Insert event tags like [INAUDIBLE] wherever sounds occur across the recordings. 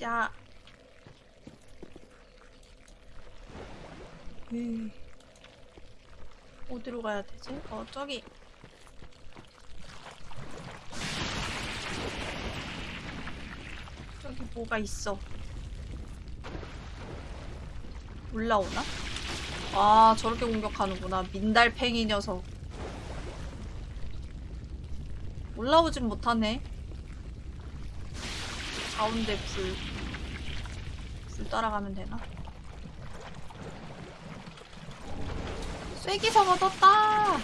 가자. 음. 어디로 가야 되지? 어, 저기. 저기 뭐가 있어. 올라오나? 아, 저렇게 공격하는구나. 민달팽이 녀석. 올라오진 못하네. 가운데 불. 불 따라가면 되나? 쐐기사가 떴다!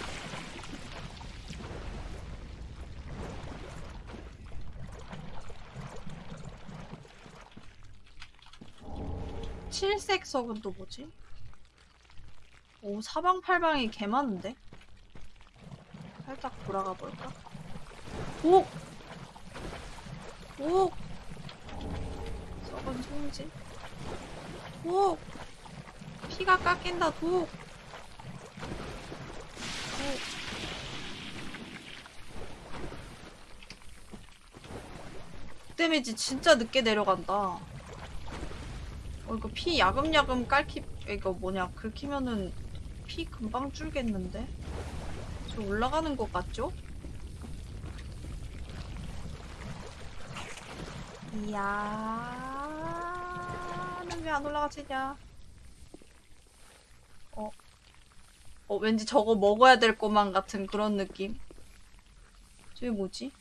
칠색 석은 또 뭐지? 오, 사방팔방이 개 많은데? 살짝 돌아가 볼까? 오! 오! 썩은 송진. 오! 피가 깎인다, 독! 오. 데미지 진짜 늦게 내려간다. 어, 이거 피 야금야금 깔기, 이거 뭐냐, 긁히면은 피 금방 줄겠는데? 저 올라가는 것 같죠? 이야, 난 왜 안 올라가지냐? 어, 어, 왠지 저거 먹어야 될 것만 같은 그런 느낌. 저게 뭐지?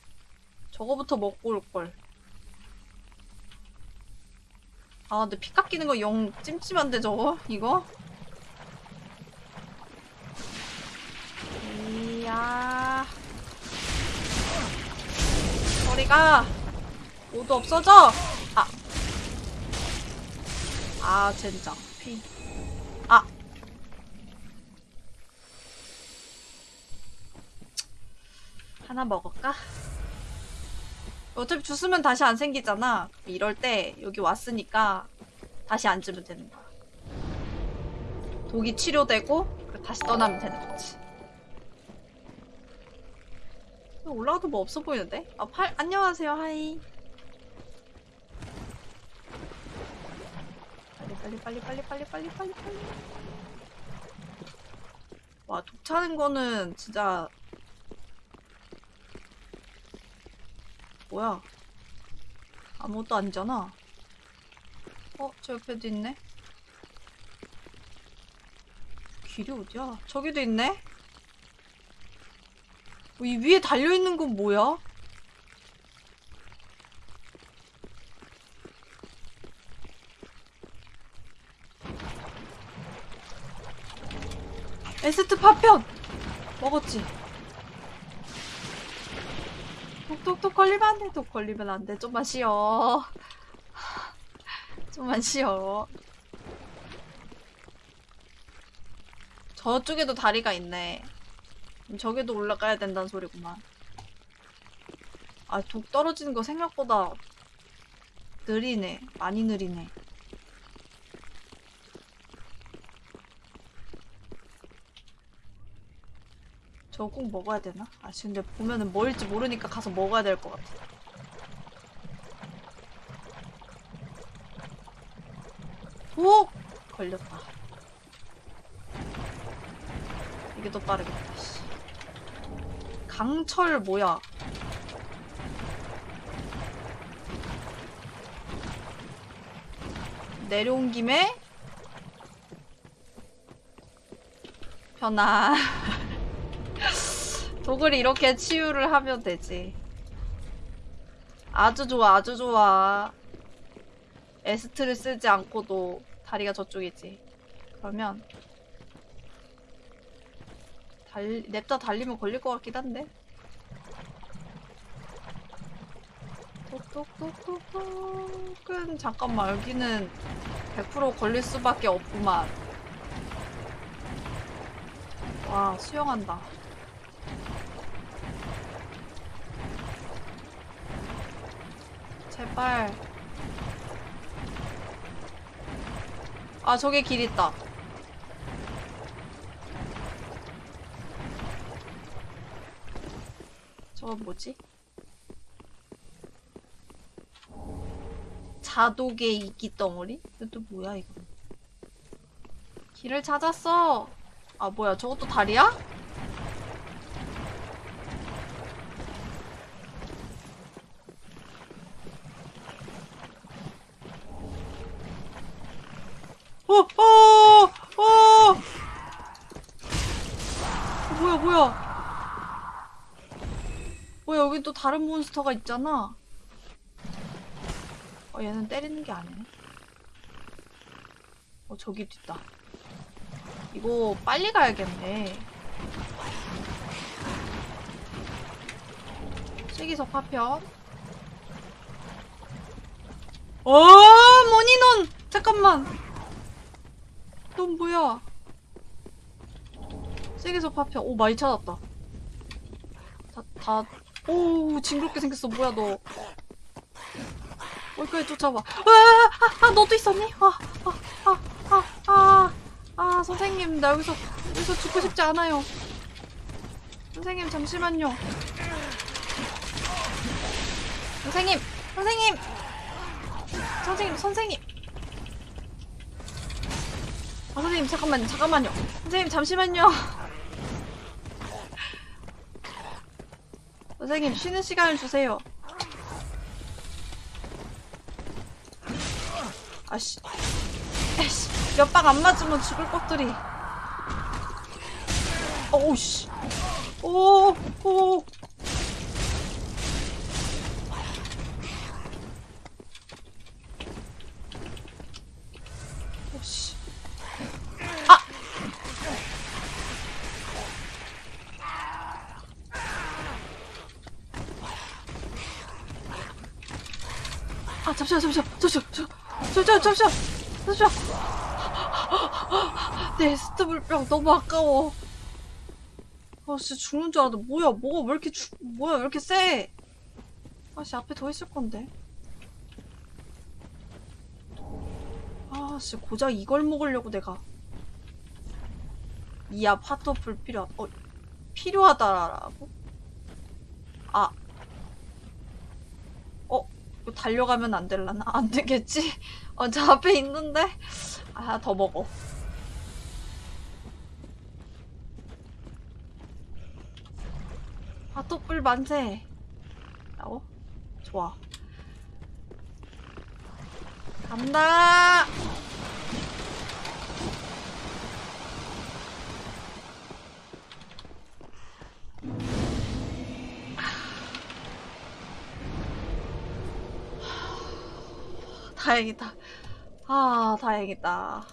저거부터 먹고 올걸. 아, 근데 피 깎이는 거 영 찜찜한데, 저거? 이거? 이야. 저리가! 모두 없어져! 아. 아, 젠장. 피. 아. 하나 먹을까? 어차피 주스면 다시 안 생기잖아. 이럴 때 여기 왔으니까 다시 앉으면 되는 거야. 독이 치료되고 다시 떠나면 되는 거지. 올라가도 뭐 없어 보이는데? 아, 팔, 안녕하세요, 하이. 빨리, 빨리, 빨리, 빨리, 빨리, 빨리, 빨리. 와, 독 차는 거는 진짜. 뭐야. 아무것도 아니잖아. 어, 저 옆에도 있네? 길이 어디야? 저기도 있네? 어, 이 위에 달려있는 건 뭐야? 에스트 파편! 먹었지? 독독독 걸리면 안 돼. 독 걸리면 안 돼. 좀만 쉬어. [LAUGHS] 좀만 쉬어. 저쪽에도 다리가 있네. 저기도 올라가야 된다는 소리구만. 아, 독 떨어지는 거 생각보다 느리네. 많이 느리네. 저거 꼭 먹어야 되나? 아, 근데 보면은 뭐일지 모르니까 가서 먹어야 될 것 같아. 독! 걸렸다. 이게 더 빠르겠다, 씨. 강철 뭐야? 내려온 김에 변화. [LAUGHS] 독을 이렇게 치유를 하면 되지. 아주 좋아, 아주 좋아. 에스트를 쓰지 않고도 다리가 저쪽이지. 그러면 달 냅다 달리면 걸릴 것 같긴 한데. 똑똑똑똑똑은 잠깐만 여기는 100% 걸릴 수밖에 없구만. 와 수영한다. 제발. 아, 저기 길 있다. 저건 뭐지? 다독의 이끼 덩어리? 이것도 뭐야 이거? 길을 찾았어. 아 뭐야 저것도 다리야? 어, 어, 어! 뭐야, 뭐야? 뭐야, 여기 또 다른 몬스터가 있잖아. 어, 얘는 때리는 게 아니네. 어, 저기도 있다. 이거 빨리 가야겠네. 세기석 파편. 어, 모니논! 잠깐만. 넌 뭐야? 세계석 파편. 오, 많이 찾았다. 다, 다, 오, 징그럽게 생겼어. 뭐야, 너. 여기까지 쫓아와. 아, 아, 아, 너도 있었니? 아, 아, 아, 아, 아, 아, 선생님, 나 여기서, 여기서 죽고 싶지 않아요. 선생님, 잠시만요. 선생님, 선생님! 선생님, 선생님! 아, 선생님, 잠깐만요, 잠깐만요. 선생님, 잠시만요. [LAUGHS] 선생님, 쉬는 시간을 주세요. 아씨. 에씨, 몇 방 안 맞으면 죽을 것들이. 어우씨. 오, 오. 오씨. 아! 아, 잠시만, 잠시만, 잠시만, 잠시만, 잠시만, 잠시만. 내 에스트 물병 너무 아까워. 아, 진짜 죽는 줄 알았는데, 뭐야, 뭐가 왜 이렇게 죽, 뭐야, 왜 이렇게 세? 아씨, 앞에 더 있을 건데. 아, 씨, 고작 이걸 먹으려고 내가. 이야, 파토 불필요하, 어, 필요하다라고? 아. 어, 이거 달려가면 안 될라나? 안 되겠지? 어, 저 앞에 있는데? 아, 더 먹어. 파토불 만세. 라고? 좋아. 간다! 다행이다. 아, 다행이다.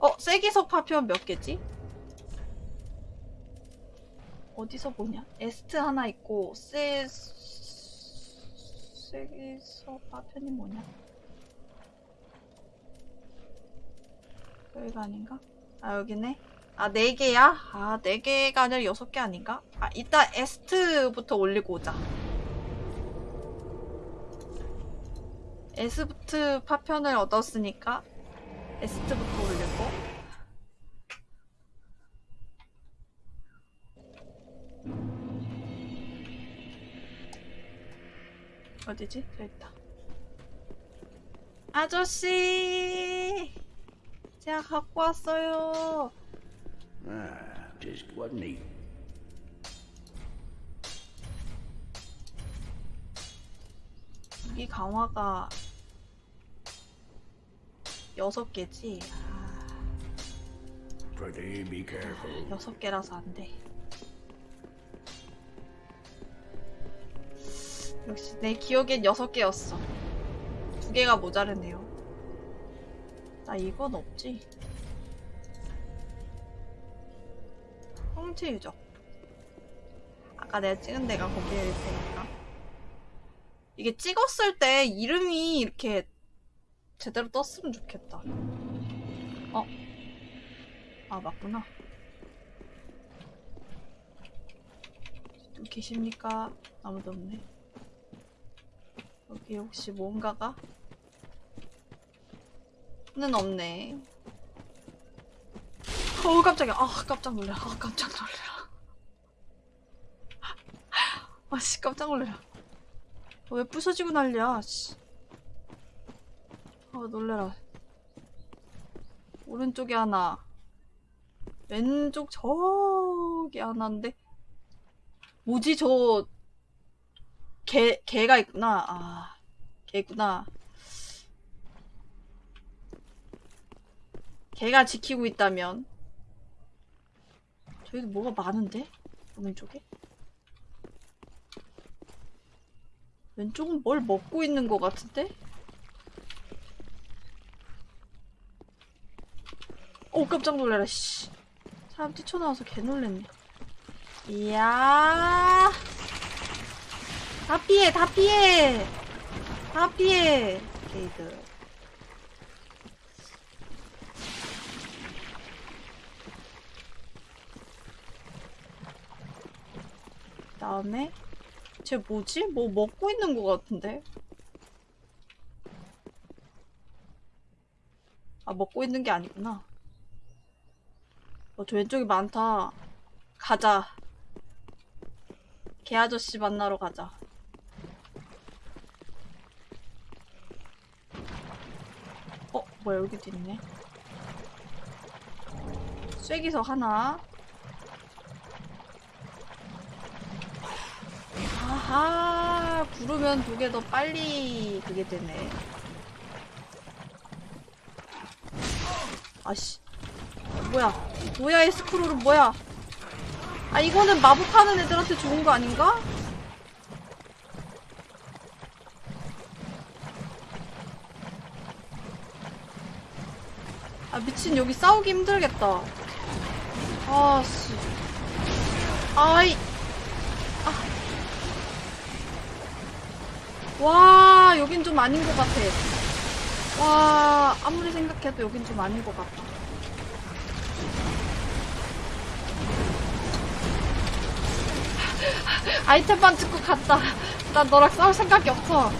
어, 세기석 파편 몇 개지? 어디서 보냐? 에스트 하나 있고, 세, 쐐기석 파편이 뭐냐? 여기가 아닌가? 아, 여기네. 아, 네 개야? 아, 네 개가 아니라 여섯 개 아닌가? 아, 이따 에스트부터 올리고 오자. 에스트 파편을 얻었으니까 에스트부터 올리고 어디지? 있다 아저씨 제가 갖고 왔어요 Ah, just wasn't he? 이 강화가 여섯 개지? 아. 여섯 개라서 안 돼. 역시 내 기억엔 여섯 개였어. 두 개가 모자르네요. 나 이건 없지. 형체 유적. 아까 내가 찍은 데가 거기일 테니까. 이게 찍었을 때 이름이 이렇게 제대로 떴으면 좋겠다. 어? 아, 맞구나. 또 계십니까? 아무도 없네. 여기 혹시 뭔가가? 는 없네. 어우, 깜짝이야. 아, 깜짝 놀래. 아, 깜짝 놀래. [LAUGHS] 아씨, 깜짝 놀래. 왜 부서지고 난리야, 씨. 아, 놀래라. 오른쪽에 하나. 왼쪽 저기 하나인데. 뭐지, 저. 개, 개가 있구나. 아, 개구나. 개가 지키고 있다면. 저기도 뭐가 많은데? 오른쪽에? 왼쪽은 뭘 먹고 있는 것 같은데? 오 깜짝 놀래라 씨. 사람 뛰쳐나와서 개 놀랬네. 이야. 다 피해 다 피해. 다 피해. 게이드 다음에? 쟤 뭐지? 뭐 먹고 있는 것 같은데? 아, 먹고 있는 게 아니구나. 어, 저 왼쪽이 많다. 가자. 개 아저씨 만나러 가자. 어, 뭐야, 여기도 있네. 쐐기서 하나. 아하, 구르면 두 개 더 빨리 그게 되네. 아씨. 뭐야. 뭐야, 이 스크롤은 뭐야. 아, 이거는 마법하는 애들한테 좋은 거 아닌가? 아, 미친, 여기 싸우기 힘들겠다. 아, 씨. 아이. 와, 여긴 좀 아닌 것 같아. 와, 아무리 생각해도 여긴 좀 아닌 것 같다. 아이템만 찍고 갔다. 난 너랑 싸울 생각이 없어.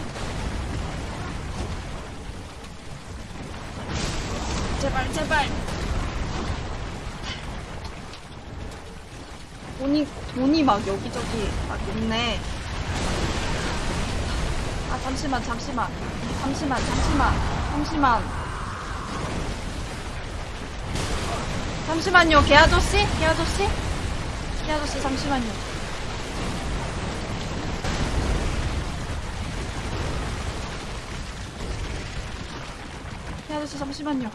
제발, 제발. 돈이, 돈이 막 여기저기 막 있네. 아 잠시만 잠시만 잠시만 잠시만 잠시만 잠시만요 개 아저씨 개 아저씨 개 아저씨 잠시만요 아저씨 잠시만요.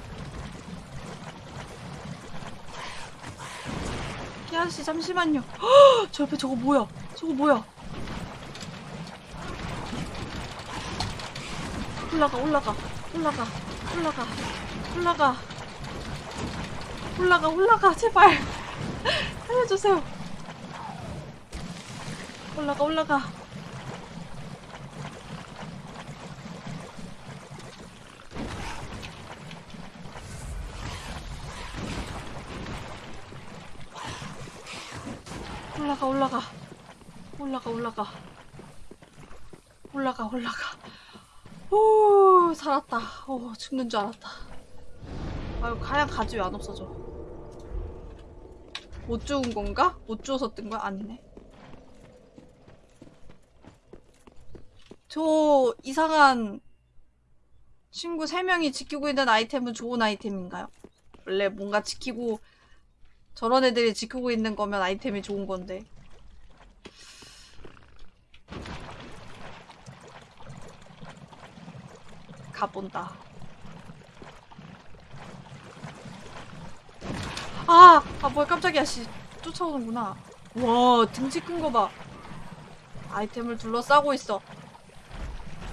개 아저씨 잠시만요. 헉, 저 옆에 저거 뭐야? 저거 뭐야? 올라가 올라가 올라가 올라가 올라가. 올라가 올라가 제발. [LAUGHS] 살려주세요. 올라가 올라가 올라가 올라가 올라가. 올라가 올라가. 오 살았다. 오 죽는 줄 알았다. 아유 가야 가지 왜 안 없어져. 못 죽은 건가? 못 주워서 뜬 거야? 아니네. 저 이상한 친구 3명이 지키고 있는 아이템은 좋은 아이템인가요? 원래 뭔가 지키고 저런 애들이 지키고 있는 거면 아이템이 좋은 건데 가본다. 아! 아, 뭐야, 깜짝이야, 씨. 쫓아오는구나. 와, 등치 큰 거 봐. 아이템을 둘러싸고 있어.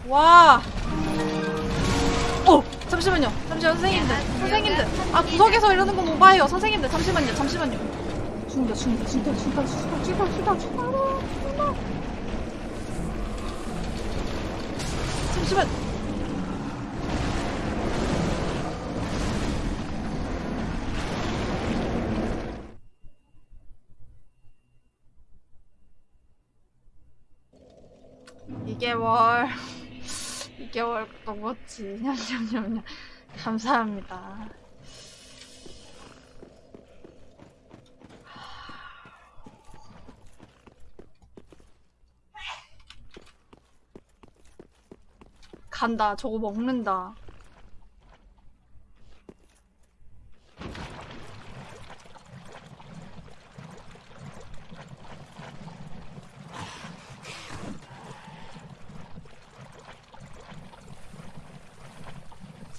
와! 어! 잠시만요. 잠시만, 선생님들. 선생님들. 아, 구석에서 이러는 건 오바예요. 선생님들, 잠시만요. 잠시만요. 죽는다, 죽는다, 죽는다, 죽는다, 죽는다, 죽는다, 죽는다, 죽는다. 잠시만. 이개월 2개월 넘었지. 냠냠냠냠. 감사합니다. 간다. 저거 먹는다.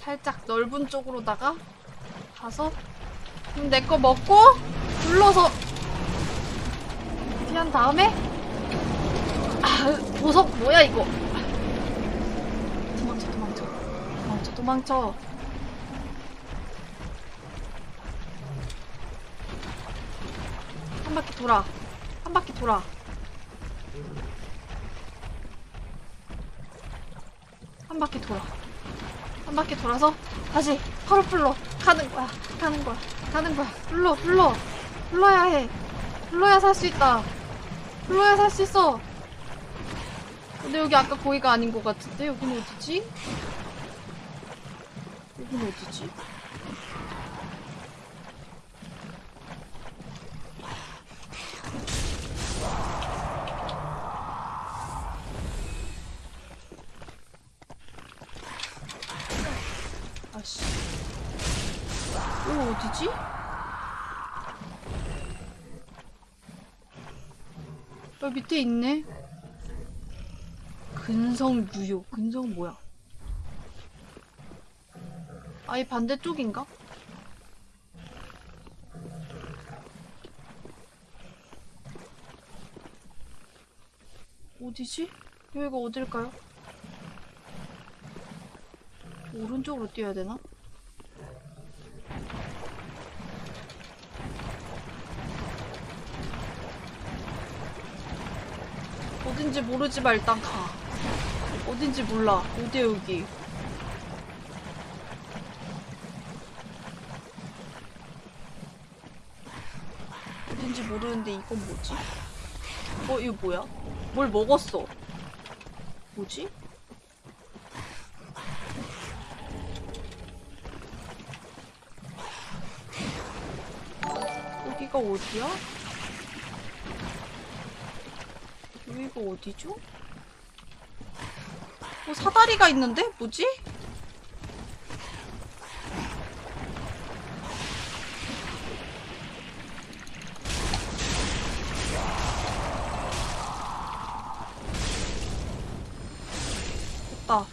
살짝 넓은 쪽으로다가 가서 그럼 내 거 먹고 불러서 피한 다음에 아 보석 뭐야 이거? 도망쳐 도망쳐. 도망쳐 도망쳐. 한 바퀴 돌아. 한 바퀴 돌아. 한 바퀴 돌아 한 바퀴 돌아서 다시 파로플로 가는 거야. 가는 거야. 가는 거야. 불러 불러. 불러야 해. 불러야 살 수 있다. 불러야 살 수 있어. 근데 여기 아까 거기가 아닌 것 같은데? 여기는 어디지? 여기는 어디지? 아씨 여기 어디지? 여기 밑에 있네 근성 무효 근성 뭐야 아예 반대쪽인가? 어디지? 여기가 어딜까요? 오른쪽으로 뛰어야 되나? 어딘지 모르지만 일단 가. 어딘지 몰라. 어디야 여기? 어딘지 모르는데 이건 뭐지? 어 이거 뭐야? 뭘 먹었어? 뭐지? 여기가 어디야? 여기가 어디죠? 뭐 사다리가 있는데? 뭐지? 됐다.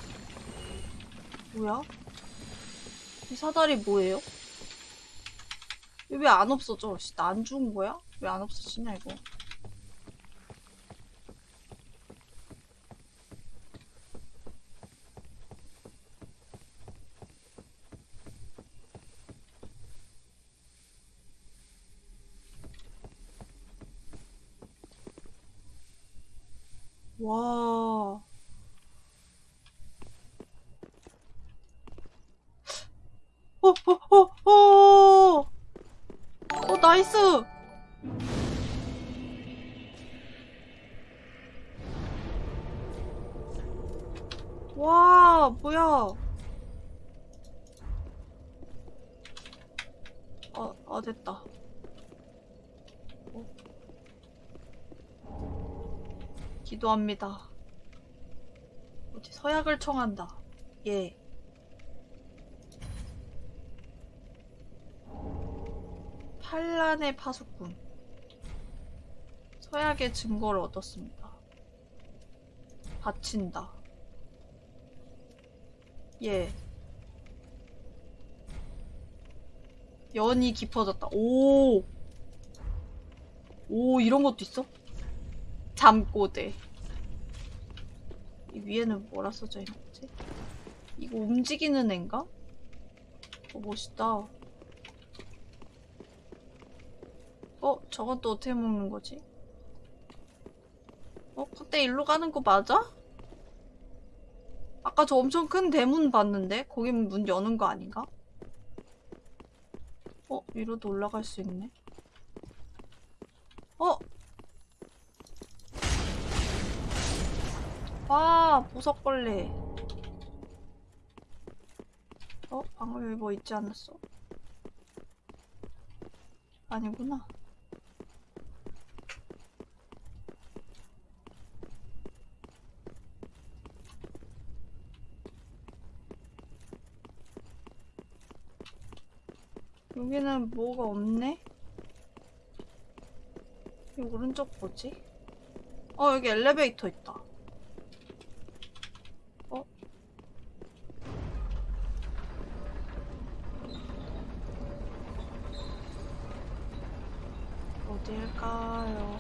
뭐야? 이 사다리 뭐예요? 왜 안 없어져? 나 안 죽은 거야? 왜 안 없어지냐 이거? 와. 어, 어, 어, 어! 어, 나이스! 와, 뭐야. 아, 아, 됐다. 기도합니다. 어디 서약을 청한다. 예. 반란의 파수꾼. 서약의 증거를 얻었습니다. 바친다. 예. 연이 깊어졌다. 오! 오, 이런 것도 있어? 잠꼬대. 이 위에는 뭐라 써져 있는 거지? 이거 움직이는 앤가? 어, 멋있다. 어, 저건 또 어떻게 먹는 거지? 어, 그때 일로 가는 거 맞아? 아까 저 엄청 큰 대문 봤는데? 거기 문 여는 거 아닌가? 어, 위로도 올라갈 수 있네. 어, 와 보석벌레 어? 방금 여기 뭐 있지 않았어? 아니구나 여기는 뭐가 없네? 이 오른쪽 뭐지? 어 여기 엘리베이터 있다 어딜까요?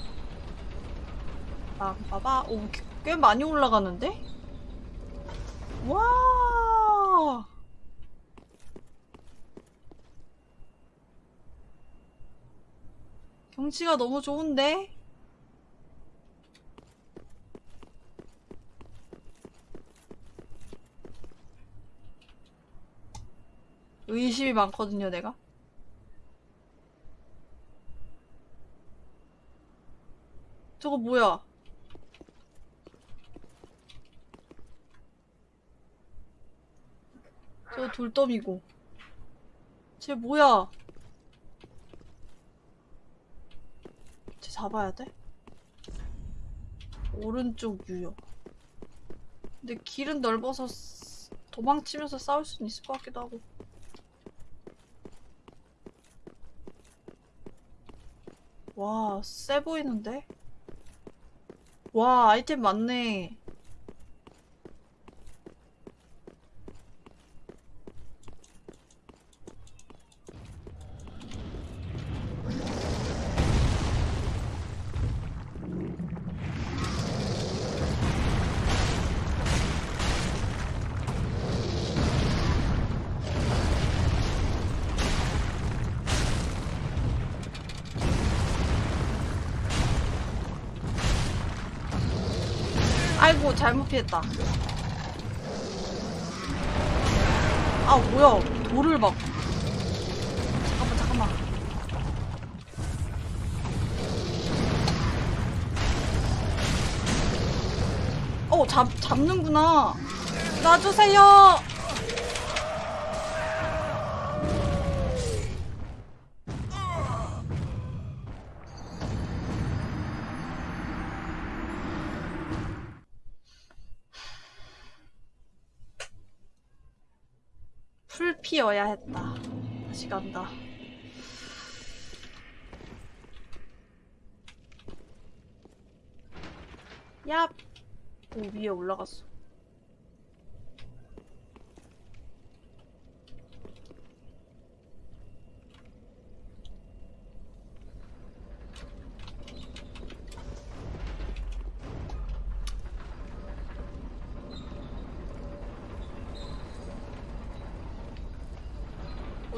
빠바바. 오, 꽤- 꽤 많이 올라가는데? 와! 경치가 너무 좋은데? 의심이 많거든요, 내가. 저거 뭐야? 저거 돌더미고. 쟤 뭐야? 쟤 잡아야 돼? 오른쪽 유효. 근데 길은 넓어서 쓰- 도망치면서 싸울 수는 있을 것 같기도 하고. 와, 세 보이는데? 와, 아이템 많네. 잘못 피했다. 아, 뭐야. 돌을 막. 잠깐만, 잠깐만. 어, 잡, 잡는구나. 놔주세요! 풀 피어야 했다. 다시 간다. 얍! 오, 위에 올라갔어.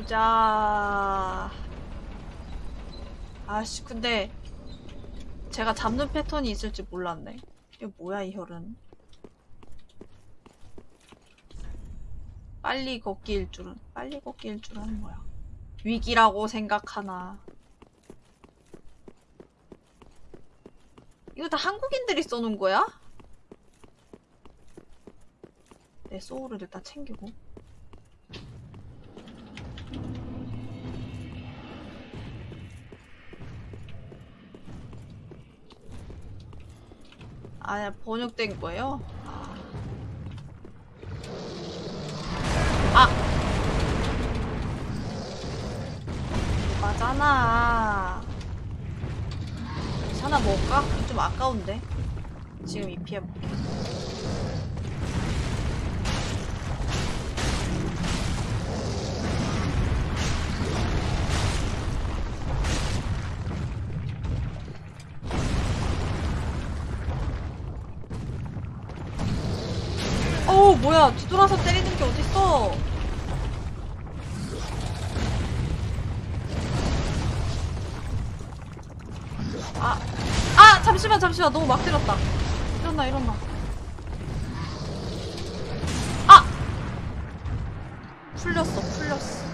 보자. 아씨, 근데 제가 잡는 패턴이 있을지 몰랐네. 이게 뭐야, 이 혈은. 빨리 걷기일 줄은. 빨리 걷기일 줄은 뭐야. 위기라고 생각하나. 이거 다 한국인들이 써놓은 거야? 내 소울을 일단 챙기고. 아, 번역된 거예요? 아! 맞잖아. 하나 먹을까? 좀 아까운데. 지금 이 피해볼게. 뭐야. 뒤돌아서 때리는 게 어딨어. 아, 아! 잠시만, 잠시만. 너무 막 때렸다. 일어나, 일어나. 아! 풀렸어, 풀렸어.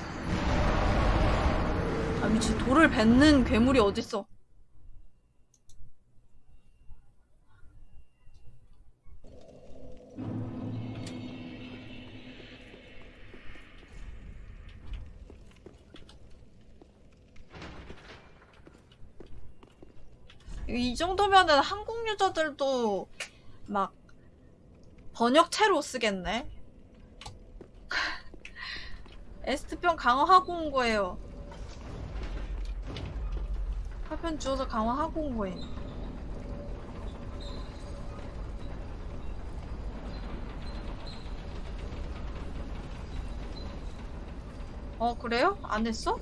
아, 미친. 돌을 뱉는 괴물이 어딨어. 이 정도면은 한국 유저들도 막 번역체로 쓰겠네. [LAUGHS] 에스트병 강화하고 온 거예요. 파편 주워서 강화하고 온 거임. 어, 그래요? 안 했어?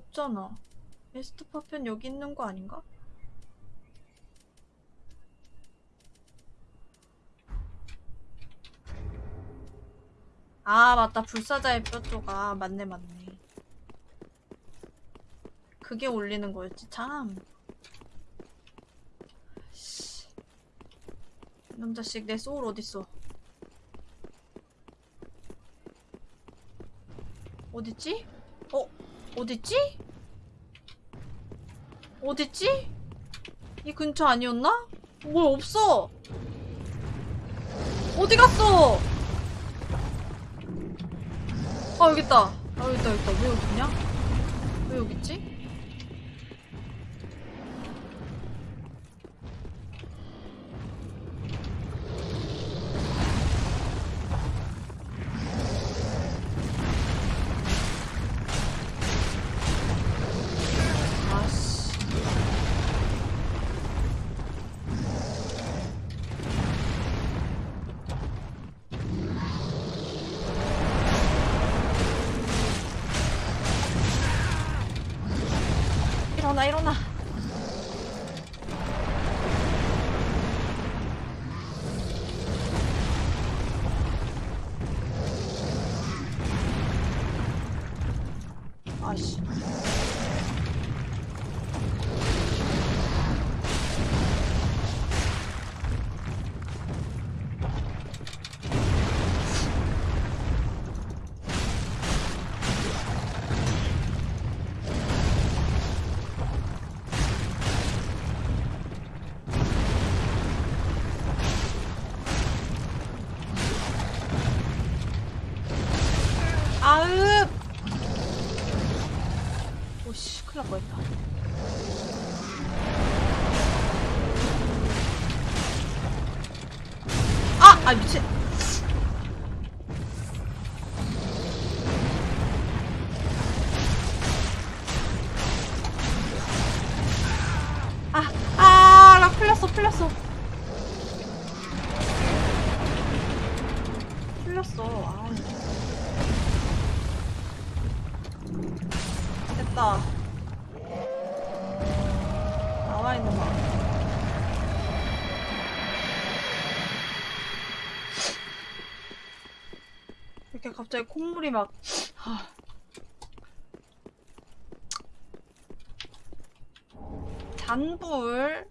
없잖아. 에스트 파편 여기 있는 거 아닌가? 아, 맞다. 불사자의 뼈 조각. 맞네, 맞네. 그게 올리는 거였지, 참. 씨. 이놈 자식, 내 소울 어딨어? 어딨지? 어? 어딨지? 어딨지? 이 근처 아니었나? 뭘 없어! 어디 갔어? 아 여기 있다. 아 여기 있다 여기 있다. 왜 여기 있냐? 왜 여기 있지? 갑자기 콧물이 막. 하. 잔불.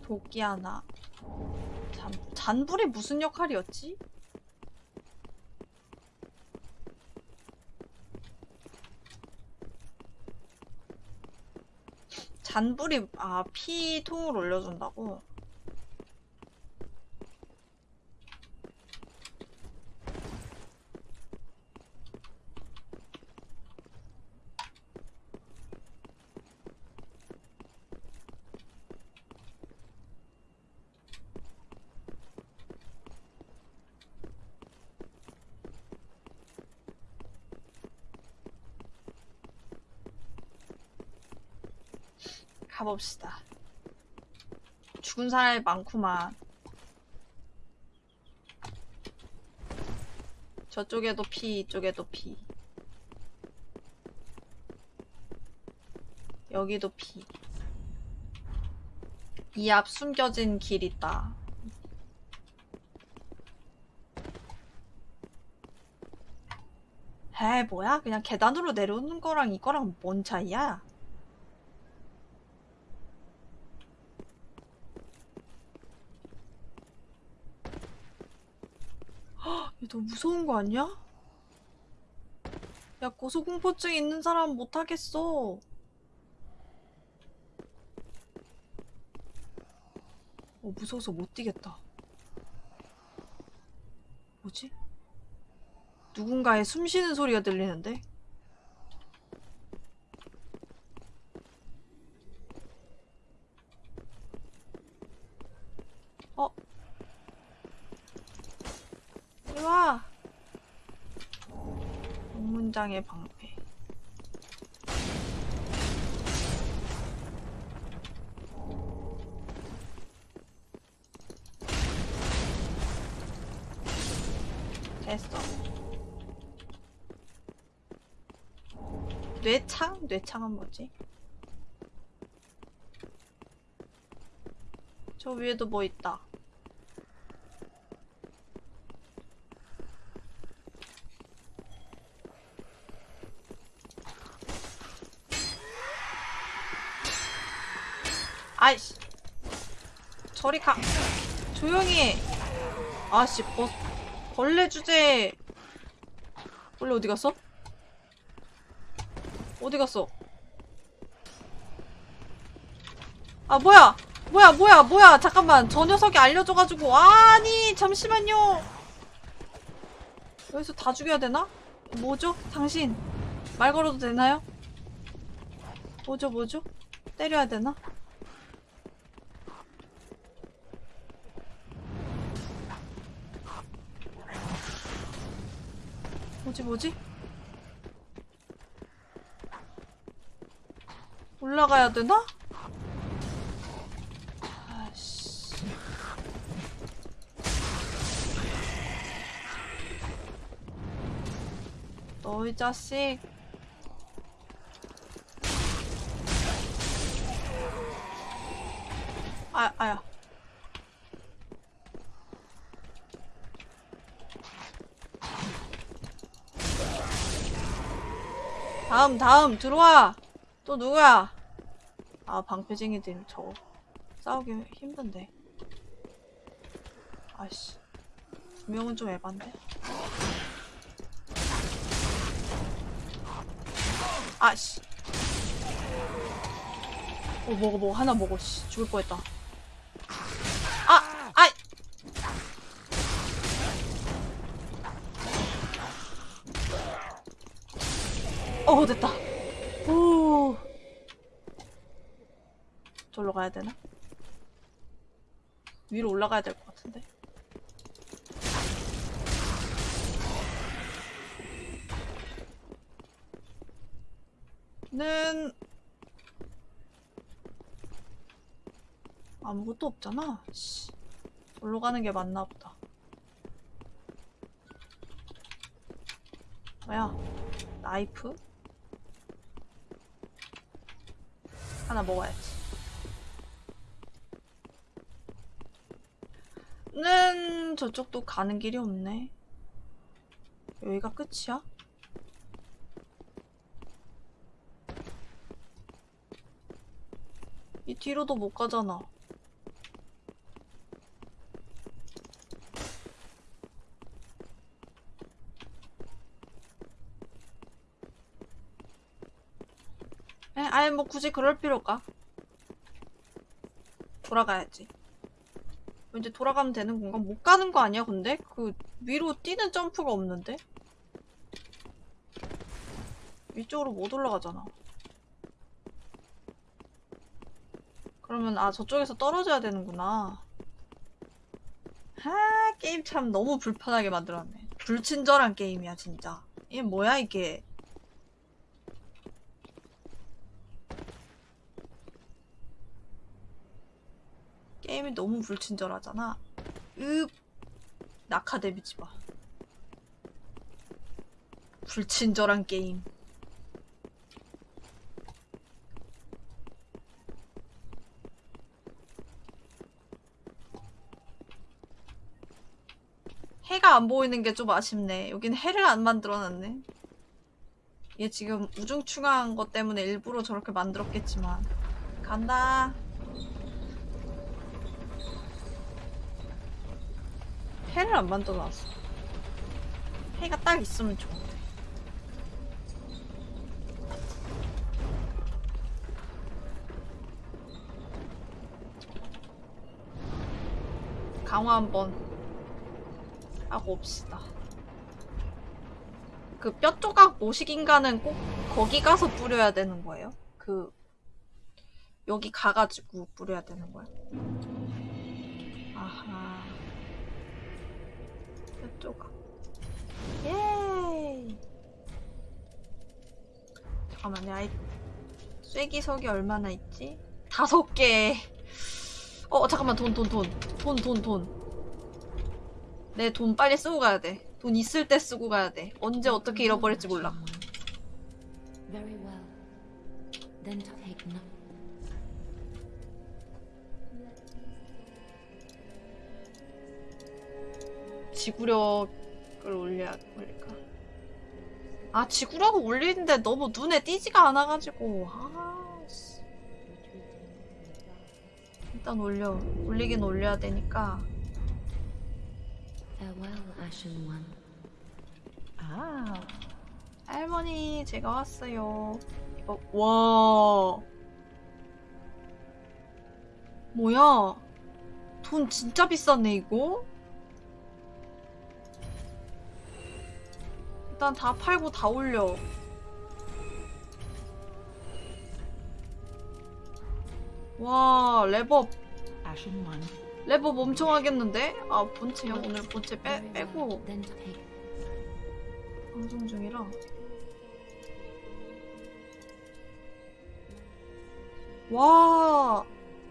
도끼 하나. 잔, 잔불이 무슨 역할이었지? 잔불이 아 피통을 올려준다고? 가봅시다. 죽은 사람이 많구만. 저쪽에도 피, 이쪽에도 피. 여기도 피. 이 앞 숨겨진 길 있다. 에 뭐야? 그냥 계단으로 내려오는 거랑 이거랑 뭔 차이야? 이거 너 무 무서운 거 아니야? 야, 고소공포증 있는 사람 못하겠어. 어, 무서워서 못 뛰겠다. 뭐지? 누군가의 숨 쉬는 소리가 들리는데? 어? 이리 와! 성장의 방패. 됐어. 뇌창? 뇌창은 뭐지? 저 위에도 뭐 있다. 아이씨. 저리 가. 조용히 해. 아씨, 버, 벌레 주제. 벌레 어디 갔어? 어디 갔어? 아, 뭐야! 뭐야, 뭐야, 뭐야! 잠깐만. 저 녀석이 알려줘가지고. 아니, 잠시만요. 여기서 다 죽여야 되나? 뭐죠? 당신. 말 걸어도 되나요? 뭐죠, 뭐죠? 때려야 되나? 뭐지 뭐지? 올라가야 되나? 아씨. 너이 자식. 아, 아야. 다음 다음 들어와 또 누구야 아 방패쟁이들 저 싸우기 힘든데. 아씨. 두 명은 좀 에반데. 아씨. 어 먹어 먹어 하나 먹어 씨. 죽을 뻔했다. 아 아이! 어 됐다 오 저로 가야 되나? 위로 올라가야 될 것 같은데 는 아무것도 없잖아 씨. 저로 가는 게 맞나 보다 뭐야 나이프? 하나 먹어야지. 는 저쪽도 가는 길이 없네. 여기가 끝이야? 이 뒤로도 못 가잖아. 에, 아예 뭐 굳이 그럴 필요가. 돌아가야지. 이제 돌아가면 되는 건가? 못 가는 거 아니야, 근데? 그, 위로 뛰는 점프가 없는데? 위쪽으로 못 올라가잖아. 그러면, 아, 저쪽에서 떨어져야 되는구나. 하, 게임 참 너무 불편하게 만들었네. 불친절한 게임이야, 진짜. 이게 뭐야, 이게. 게임이 너무 불친절하잖아. 읍 낙하 데미지 봐. 불친절한 게임. 해가 안 보이는 게 좀 아쉽네. 여긴 해를 안 만들어놨네. 얘 지금 우중충한 것 때문에 일부러 저렇게 만들었겠지만. 간다. 해를 안 만들어놨어. 해가 딱 있으면 좋은데. 강화 한번 하고 옵시다. 그 뼈 조각 모식 인간은 꼭 거기 가서 뿌려야 되는 거예요? 그 여기 가가지고 뿌려야 되는 거야? 아하. 뼈 조각. 예이. 잠깐만요. 아이 쐐기석이 얼마나 있지? 다섯 개. 어 잠깐만 돈 돈 돈 돈 돈 돈. 내 돈 빨리 쓰고 가야 돼. 돈 있을 때 쓰고 가야 돼. 언제 어떻게 잃어버릴지 몰라. Very well. Then take note. 지구력을 올려야 올릴까? 아 지구력을 올리는데 너무 눈에 띄지가 않아가지고 아 씨. 일단 올려 올리긴 올려야 되니까. 아 할머니 제가 왔어요 이거 와 뭐야 돈 진짜 비쌌네 이거 일단 다 팔고 다 올려 와 랩업. 랩업 엄청 하겠는데? 아 본체 오늘 본체 빼, 빼고 방송 중이라 와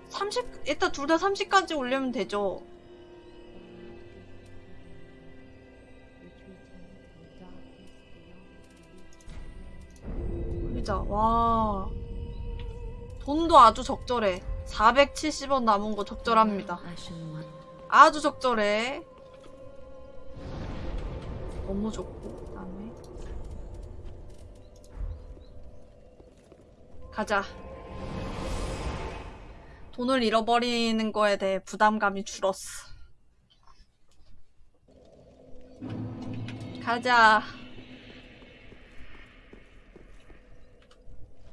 30, 일단 둘 다 30까지 올리면 되죠 올리자 와 돈도 아주 적절해 470원 남은 거 적절합니다. 아주 적절해. 너무 좋고, 그다음에 가자. 돈을 잃어버리는 거에 대해 부담감이 줄었어. 가자.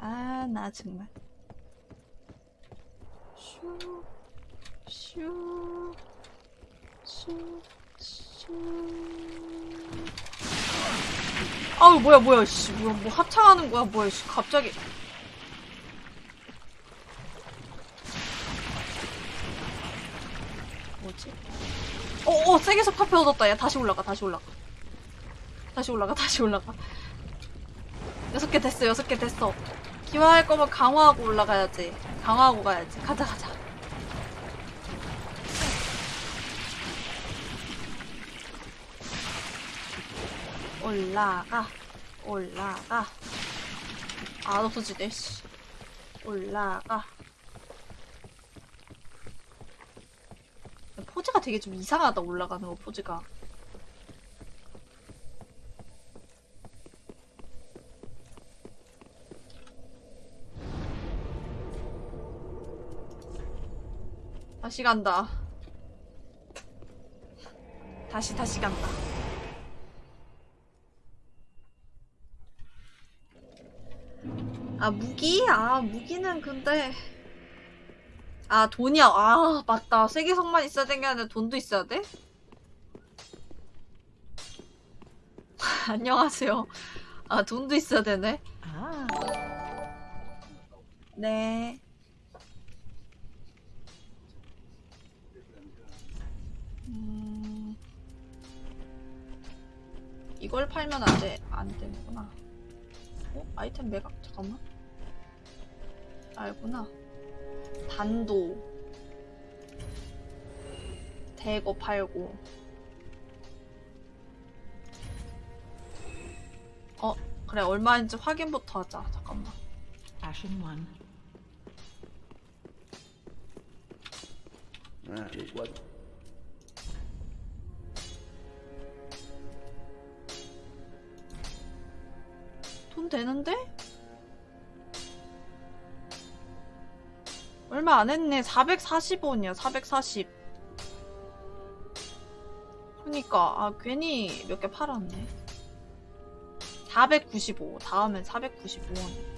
아, 나 정말. 슈, 슈. 슈, 슈. 아우 뭐야 뭐야 씨 뭐야 뭐 합창하는 거야 뭐야 씨 갑자기 뭐지? 어 어 세계석 카페 얻었다 야 다시 올라가 다시 올라가 다시 올라가 다시 올라가 여섯 개 됐어 여섯 개 됐어 기화할 거면 강화하고 올라가야지. 강화하고 가야지. 가자 가자. 올라가. 올라가. 안 없어지네 씨. 올라가. 포즈가 되게 좀 이상하다 올라가는 거 포즈가 다시 간다. 다시 다시 간다. 아 무기? 아 무기는 근데. 아 돈이야. 아 맞다. 세계성만 있어야 되는 게 아니라 돈도 있어야 돼? [LAUGHS] 안녕하세요. 아 돈도 있어야 되네? Ah. 네 이걸 팔면 안 돼, 안 되는구나. 어? 아이템 매각, 잠깐만. 알구나. 단도. 대거 팔고. 어, 그래, 얼마인지 확인부터 하자. 잠깐만. Ashen One. That is what. 돈 되는데? 얼마 안 했네. 440원이야, 440. 그니까, 아, 괜히 몇 개 팔았네. 495. 다음엔 495원.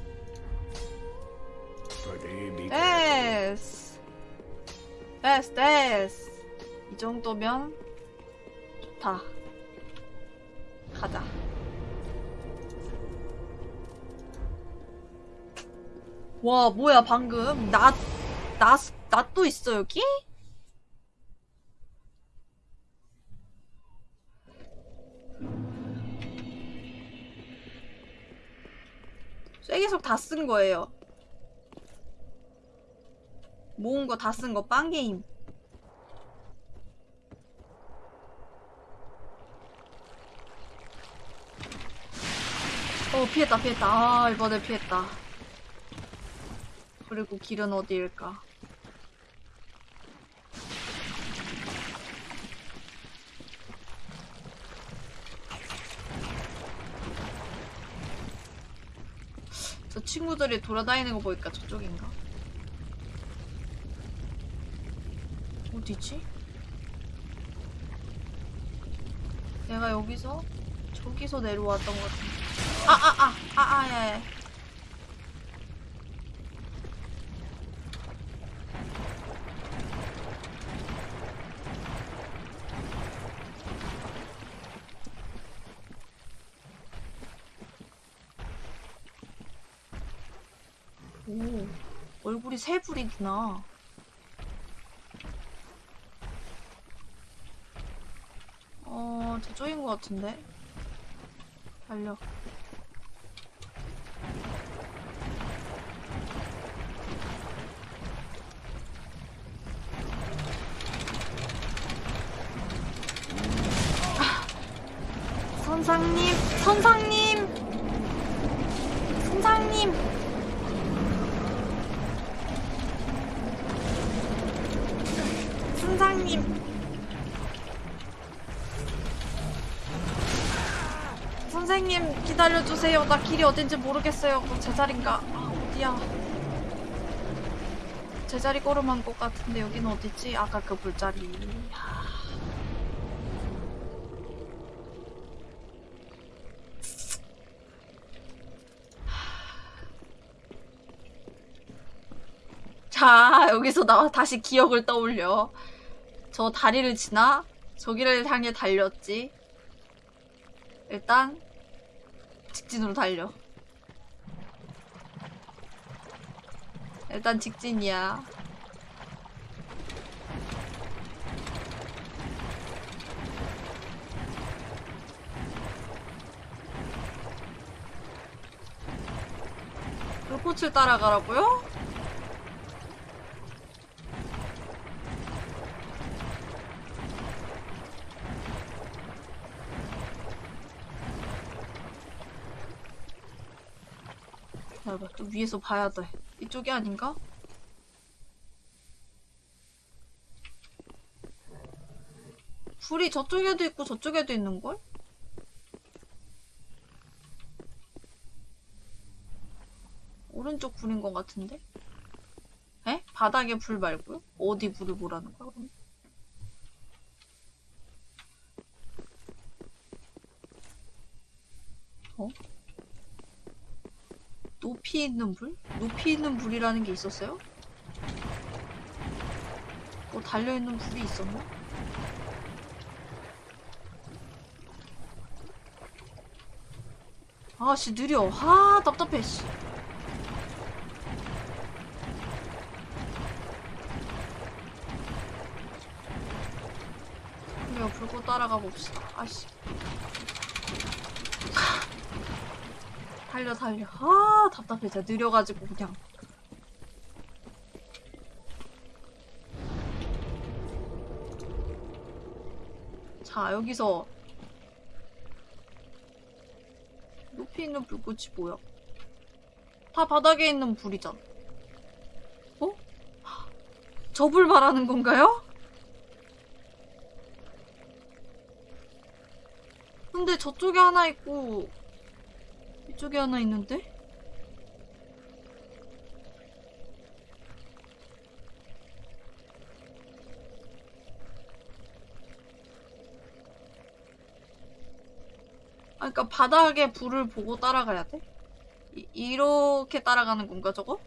Pretty be careful. 됐스. 됐스, 됐스. 이 정도면 좋다. 가자. 와, 뭐야, 방금. 낫, 낫, 낫도 있어, 여기? 쐐기석 다쓴 거예요. 모은 거 다 쓴 거 빵게임. 어 피했다 피했다 아 이번에 피했다 그리고 길은 어디일까 저 친구들이 돌아다니는 거 보니까 저쪽인가? 어디지? 내가 여기서 저기서 내려왔던 것 같은데 아아아아아예 오 얼굴이 세 불이구나 어 저쪽인 것 같은데 달려 선상님, 선상님. 선상님. 선생님 기다려주세요. 나 길이 어딘지 모르겠어요. 그 제자리인가? 아 어디야? 제자리 걸음한 것 같은데 여기는 어디지? 아까 그 불자리. 하. 자, 여기서 나 다시 기억을 떠올려. 저 다리를 지나 저기를 향해 달렸지. 일단 직진으로 달려. 일단 직진이야. 불꽃을 따라가라고요? 기다려봐, 또 위에서 봐야 돼. 이쪽이 아닌가? 불이 저쪽에도 있고 저쪽에도 있는걸? 오른쪽 불인 것 같은데? 에? 바닥에 불 말고요? 어디 불을 보라는 거야, 그럼? 어? 높이 있는 불? 높이 있는 불이라는 게 있었어요? 뭐 달려있는 불이 있었나? 아씨 느려 아 답답해 씨 그래요 불꽃 따라가 봅시다 아씨 달려 달려. 아 답답해. 진짜 느려가지고 그냥. 자 여기서. 높이 있는 불꽃이 뭐야? 다 바닥에 있는 불이잖아. 어? 저 불 말하는 건가요? 근데 저쪽에 하나 있고 이쪽에 하나 있는데? 아, 그니까 바닥에 불을 보고 따라가야 돼? 이, 이렇게 따라가는 건가, 저거?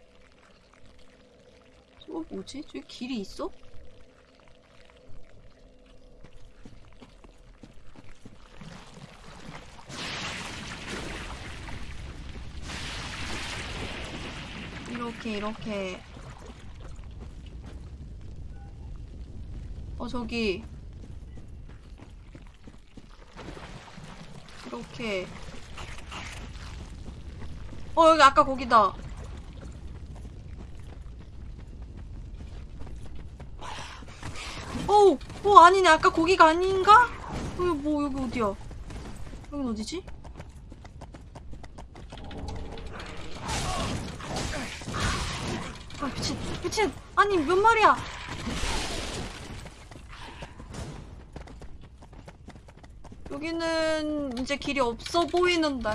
저거 뭐지? 저기 길이 있어? 이렇게 이렇게 어 저기 이렇게 어 여기 아까 거기다. 어우, 어 아니네 아까 거기가 아닌가? 여기 뭐 여기 어디야? 여긴 어디지? 아 미친 아니 몇 마리야? 여기는 이제 길이 없어 보이는데.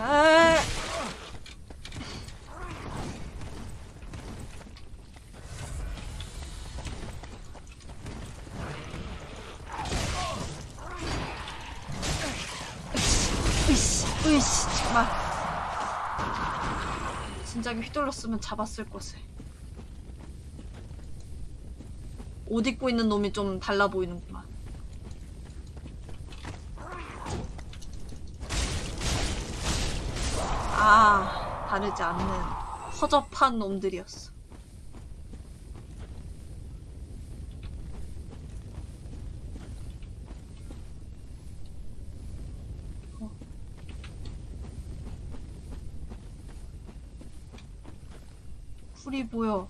으이씨, 으이씨, 정말. 진작에 휘둘렀으면 잡았을 것을. 옷 입고 있는 놈이 좀 달라 보이는구만. 아, 다르지 않는 허접한 놈들이었어. 어. 풀이 보여.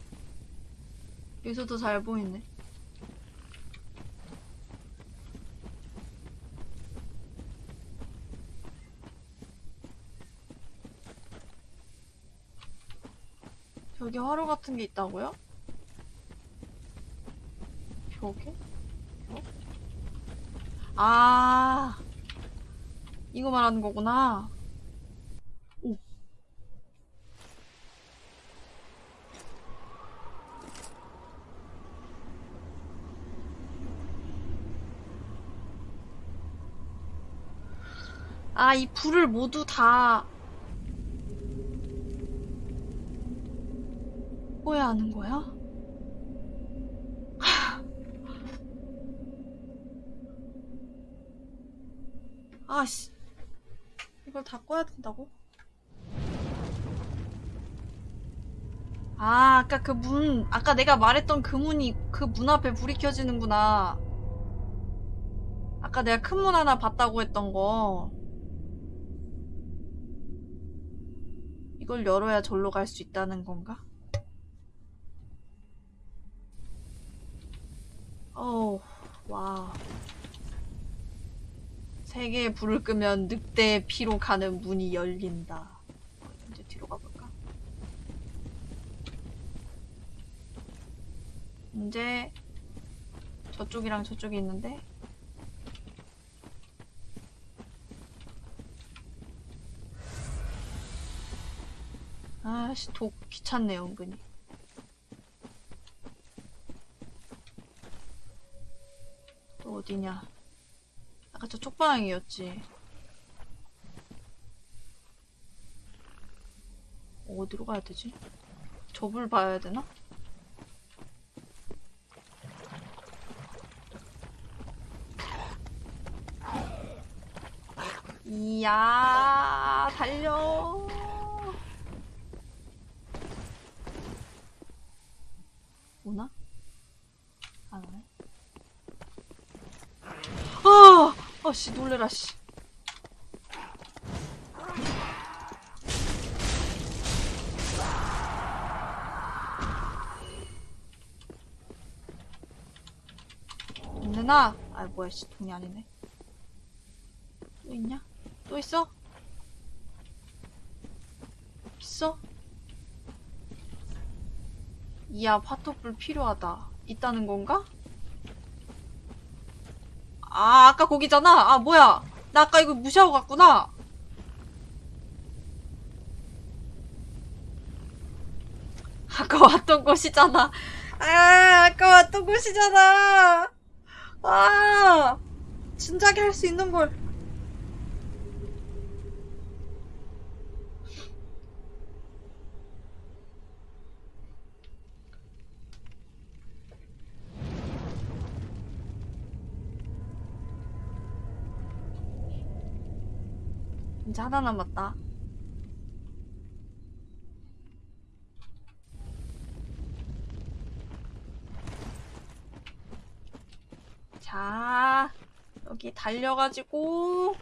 여기서도 잘 보이네. 벽에 화로 같은 게 있다고요? 벽에? 벽? 아, 이거 말하는 거구나. 오. 아, 이 불을 모두 다 꺼야 하는 거야? 아씨 이걸 다 꺼야 된다고? 아 아까 그 문 아까 내가 말했던 그 문이 그 문 앞에 불이 켜지는구나 아까 내가 큰 문 하나 봤다고 했던 거 이걸 열어야 절로 갈 수 있다는 건가? 어우, 와. 세 개의 불을 끄면 늑대의 피로 가는 문이 열린다. 이제 뒤로 가볼까? 이제 저쪽이랑 저쪽이 있는데 아씨 독 귀찮네요 은근히 어디냐? 아까 저 쪽 방향이었지. 어디로 가야 되지? 저불 봐야 되나? 이야, 달려. 오나? 안 오네. 아! 아씨 놀래라 씨. 있느나? 아 뭐야 씨 돈이 아니네. 또 있냐? 또 있어? 있어? 이야 파토불 필요하다. 있다는 건가? 아, 아까 거기잖아. 아, 뭐야. 나 아까 이거 무시하고 갔구나. 아까 왔던 곳이잖아. 아, 아까 왔던 곳이잖아. 아, 진작에 할 수 있는 걸. 이제 하나 남았다. 자, 여기 달려가지고.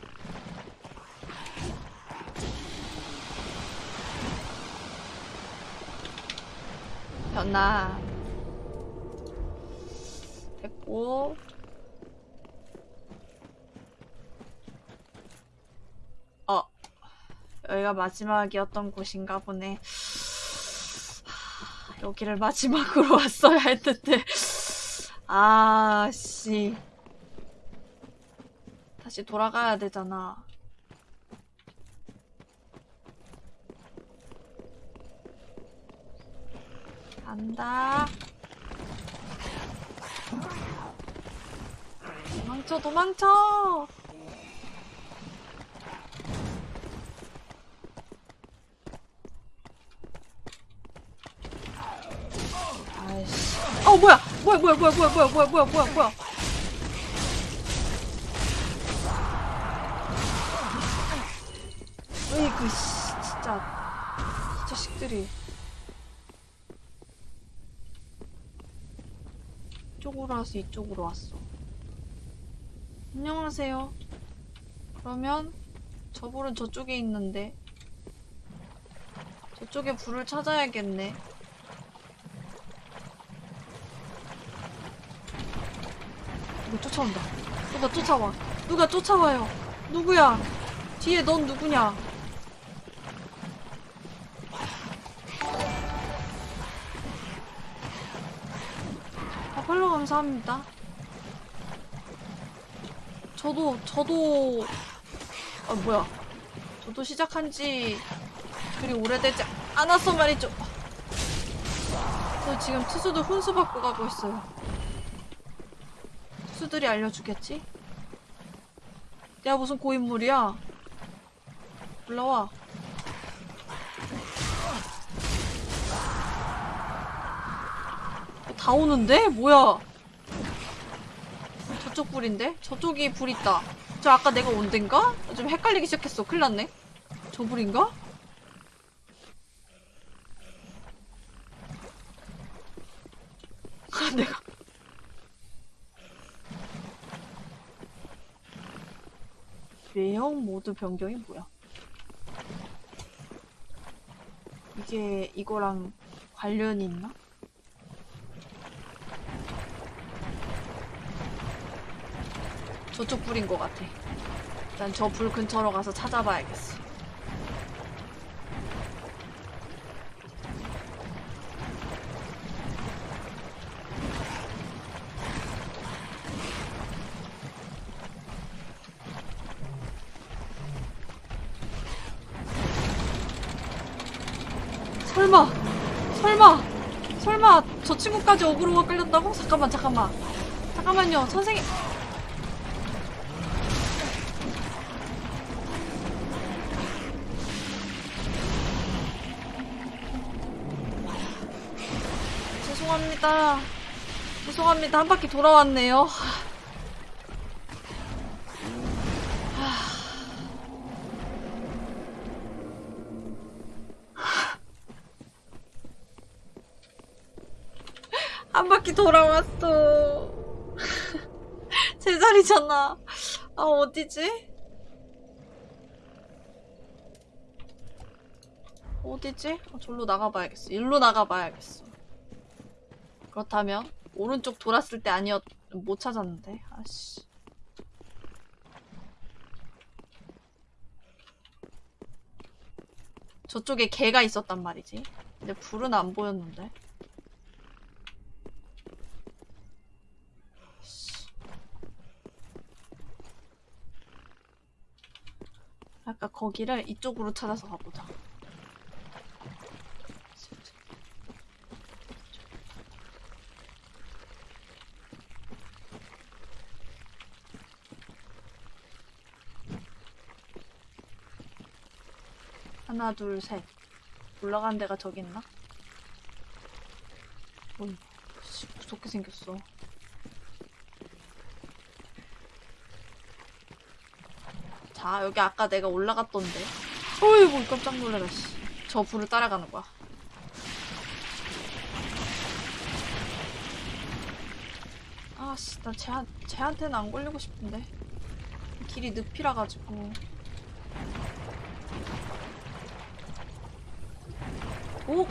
변나 됐고. 여기가 마지막이었던 곳인가 보네. 하, 여기를 마지막으로 [LAUGHS] 왔어야 했는데. 아, 씨. 다시 돌아가야 되잖아. 간다. 도망쳐, 도망쳐! 아이씨. 어, 뭐야! 뭐야, 뭐야, 뭐야, 뭐야, 뭐야, 뭐야, 뭐야, 뭐야. 으이그, 씨, 진짜. 이 자식들이. 이쪽으로 와서 이쪽으로 왔어. 안녕하세요. 그러면 저 불은 저쪽에 있는데 저쪽에 불을 찾아야겠네. 누가 쫓아온다. 누가 쫓아와. 누가 쫓아와요. 누구야? 뒤에 넌 누구냐? 아, 팔로 감사합니다. 저도, 저도, 아, 뭐야. 저도 시작한 지 그리 오래되지 않았어 말이죠. 저 지금 투수들 훈수 받고 가고 있어요. 투수들이 알려주겠지? 내가 무슨 고인물이야? 올라와. 다 오는데? 뭐야? 저쪽 불인데? 저쪽이 불 있다. 저 아까 내가 온 데인가? 좀 헷갈리기 시작했어. 큰일 났네. 저 불인가? 아, [LAUGHS] 내가. 외형 모드 변경이 뭐야? 이게 이거랑 관련이 있나? 저쪽 불인 것 같아. 일단 저 불 근처로 가서 찾아봐야겠어. 설마, 설마, 설마 저 친구까지 어그로가 끌렸다고? 잠깐만, 잠깐만. 잠깐만요, 선생님. 죄송합니다. 죄송합니다. 한 바퀴 돌아왔네요. 한 바퀴 돌아왔어. 제자리잖아. 아, 어디지? 어디지? 아, 절로 나가봐야겠어. 일로 나가봐야겠어. 그렇다면 오른쪽 돌았을 때 아니었 못 찾았는데 아씨 저쪽에 개가 있었단 말이지 근데 불은 안 보였는데 아까 거기를 이쪽으로 찾아서 가보자 하나, 둘, 셋. 올라간 데가 저기 있나? 어이, 씨, 무섭게 생겼어. 자, 여기 아까 내가 올라갔던데. 어이구, 깜짝 놀래라, 씨. 저 불을 따라가는 거야. 아, 씨, 나 쟤한, 쟤한테는 안 걸리고 싶은데. 길이 늪이라 가지고. 오!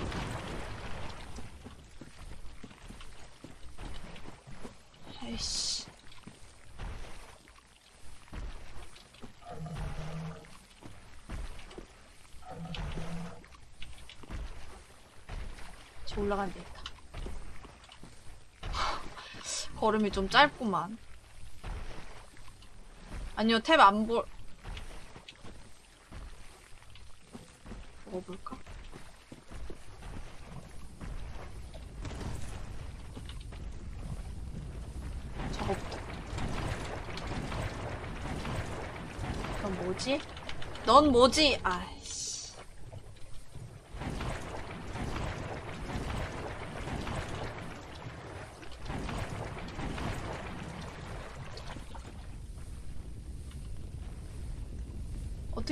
저 올라가면 되겠다. 걸음이 좀 짧구만. 아니요, 탭 안 볼. 먹어볼까? 저거부터. 넌 뭐지? 넌 뭐지? 아이씨.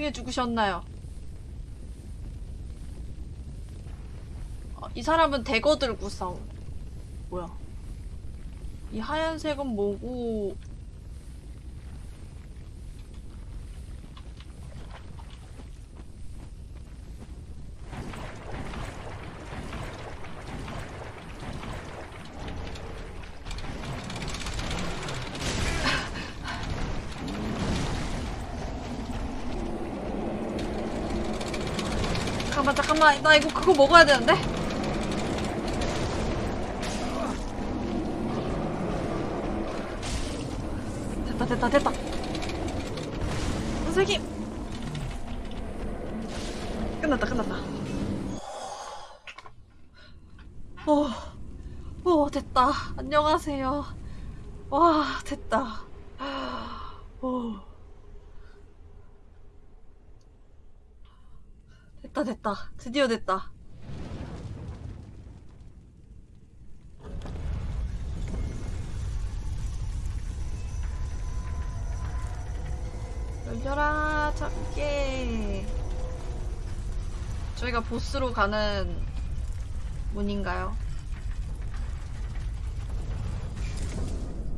어떻게 죽으셨나요? 어, 이 사람은 대거 들고 싸워. 뭐야? 이 하얀색은 뭐고? 잠깐만 나 이거 그거 먹어야 되는데? 됐다 됐다 됐다. 선생님. 끝났다 끝났다. 오, 오 됐다. 안녕하세요 와 됐다 오 됐다 됐다 드디어 됐다 열려라 작게 저희가 보스로 가는 문인가요?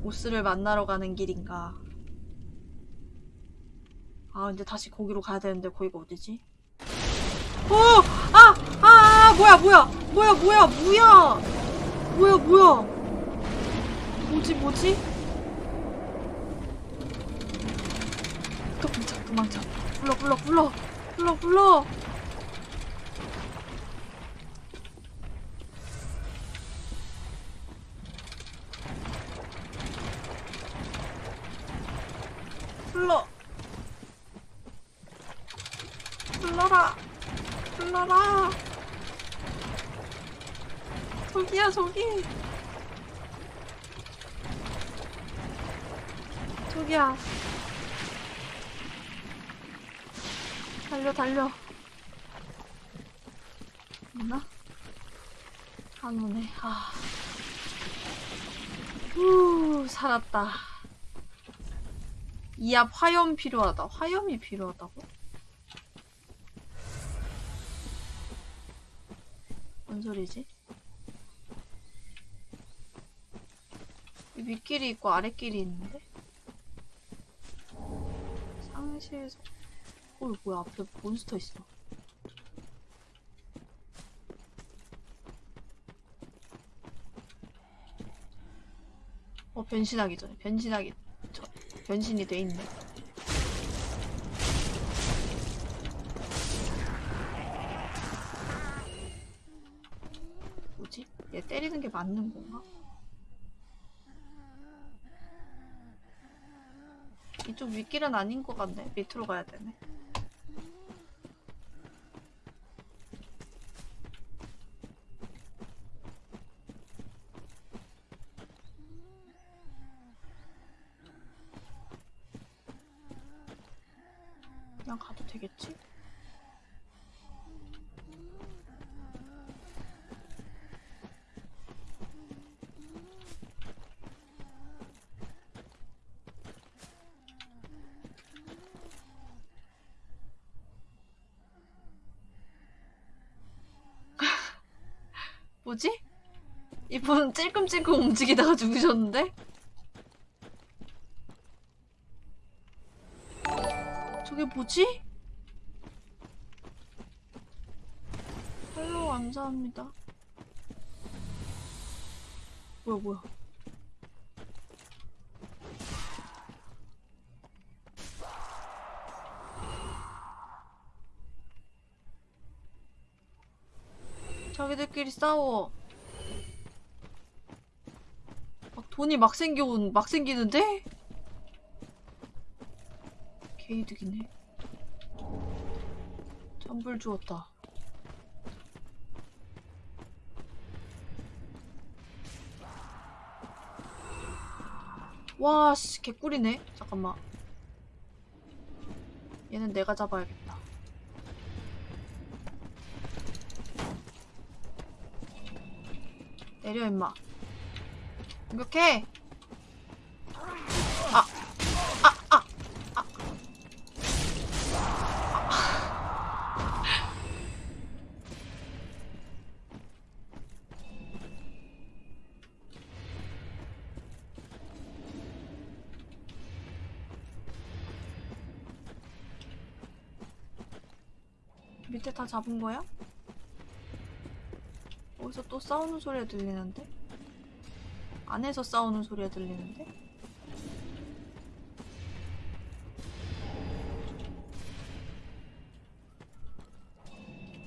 보스를 만나러 가는 길인가 아 근데 다시 거기로 가야 되는데 거기가 어디지? 어! 아! 아! 아! 뭐야 뭐야 뭐야 뭐야 뭐야 뭐야 뭐야 뭐지 뭐지? 도망쳐 도망쳐 불러 불러 불러 불러 불러 불러 불러라 불러라 저기야 저기 저기야 달려 달려 없나? 안 오네 아. 후 살았다 이앞 화염 필요하다 화염이 필요하다고? 뭔 소리지? 이 윗길이 있고 아랫길이 있는데? 상시에서 어, 뭐야, 앞에 몬스터 있어. 어, 변신하기 전에, 변신하기 전, 변신이 돼 있네. 뭐지? 얘 때리는 게 맞는 건가? 이쪽 윗길은 아닌 것 같네. 밑으로 가야 되네. 그냥 가도 되겠지? [LAUGHS] 뭐지? 이분 찔끔찔끔 움직이다가 죽으셨는데? 저게 뭐지? 팔로우 감사합니다. 뭐야 뭐야 자기들끼리 싸워. 막 돈이 막 생겨온, 막 생기는데? 개이득이네. 잠불 주었다. 와, 씨, 개꿀이네. 잠깐만. 얘는 내가 잡아야겠다. 내려, 임마. 공격해! 다 잡은 거야? 어디서 또 싸우는 소리가 들리는데? 안에서 싸우는 소리가 들리는데?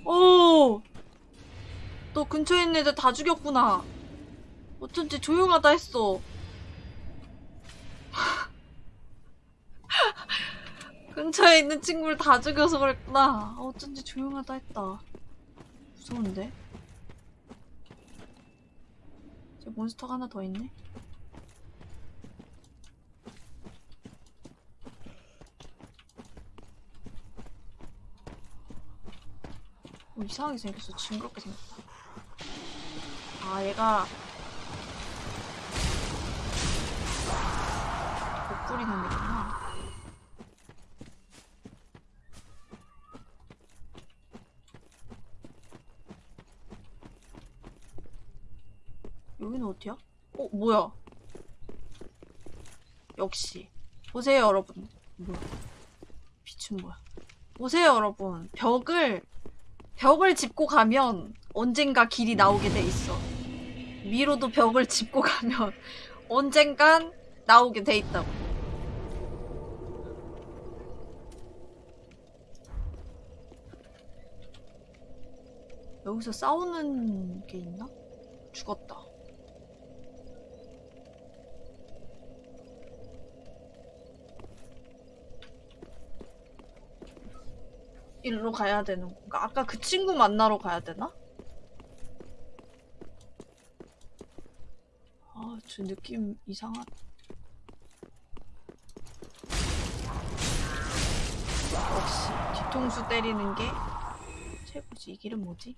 오! 너 근처에 있는 애들 다 죽였구나. 어쩐지 조용하다 했어. 근처에 있는 친구를 다 죽여서 그랬구나. 아, 어쩐지 조용하다 했다. 무서운데? 저 몬스터가 하나 더 있네. 어, 이상하게 생겼어. 징그럽게 생겼다. 아, 얘가 복불이 놈이구나. 여기는 어디야? 어, 뭐야? 역시. 보세요, 여러분. 뭐야? 빛은 뭐야? 보세요, 여러분. 벽을, 벽을 짚고 가면 언젠가 길이 나오게 돼 있어. 위로도 벽을 짚고 가면 [LAUGHS] 언젠간 나오게 돼 있다고. 여기서 싸우는 게 있나? 죽었다. 일로 가야 되는 건가? 아까 그 친구 만나러 가야 되나? 아, 저 느낌 이상하. 역시 뒤통수 때리는 게 최고지. 이 길은 뭐지?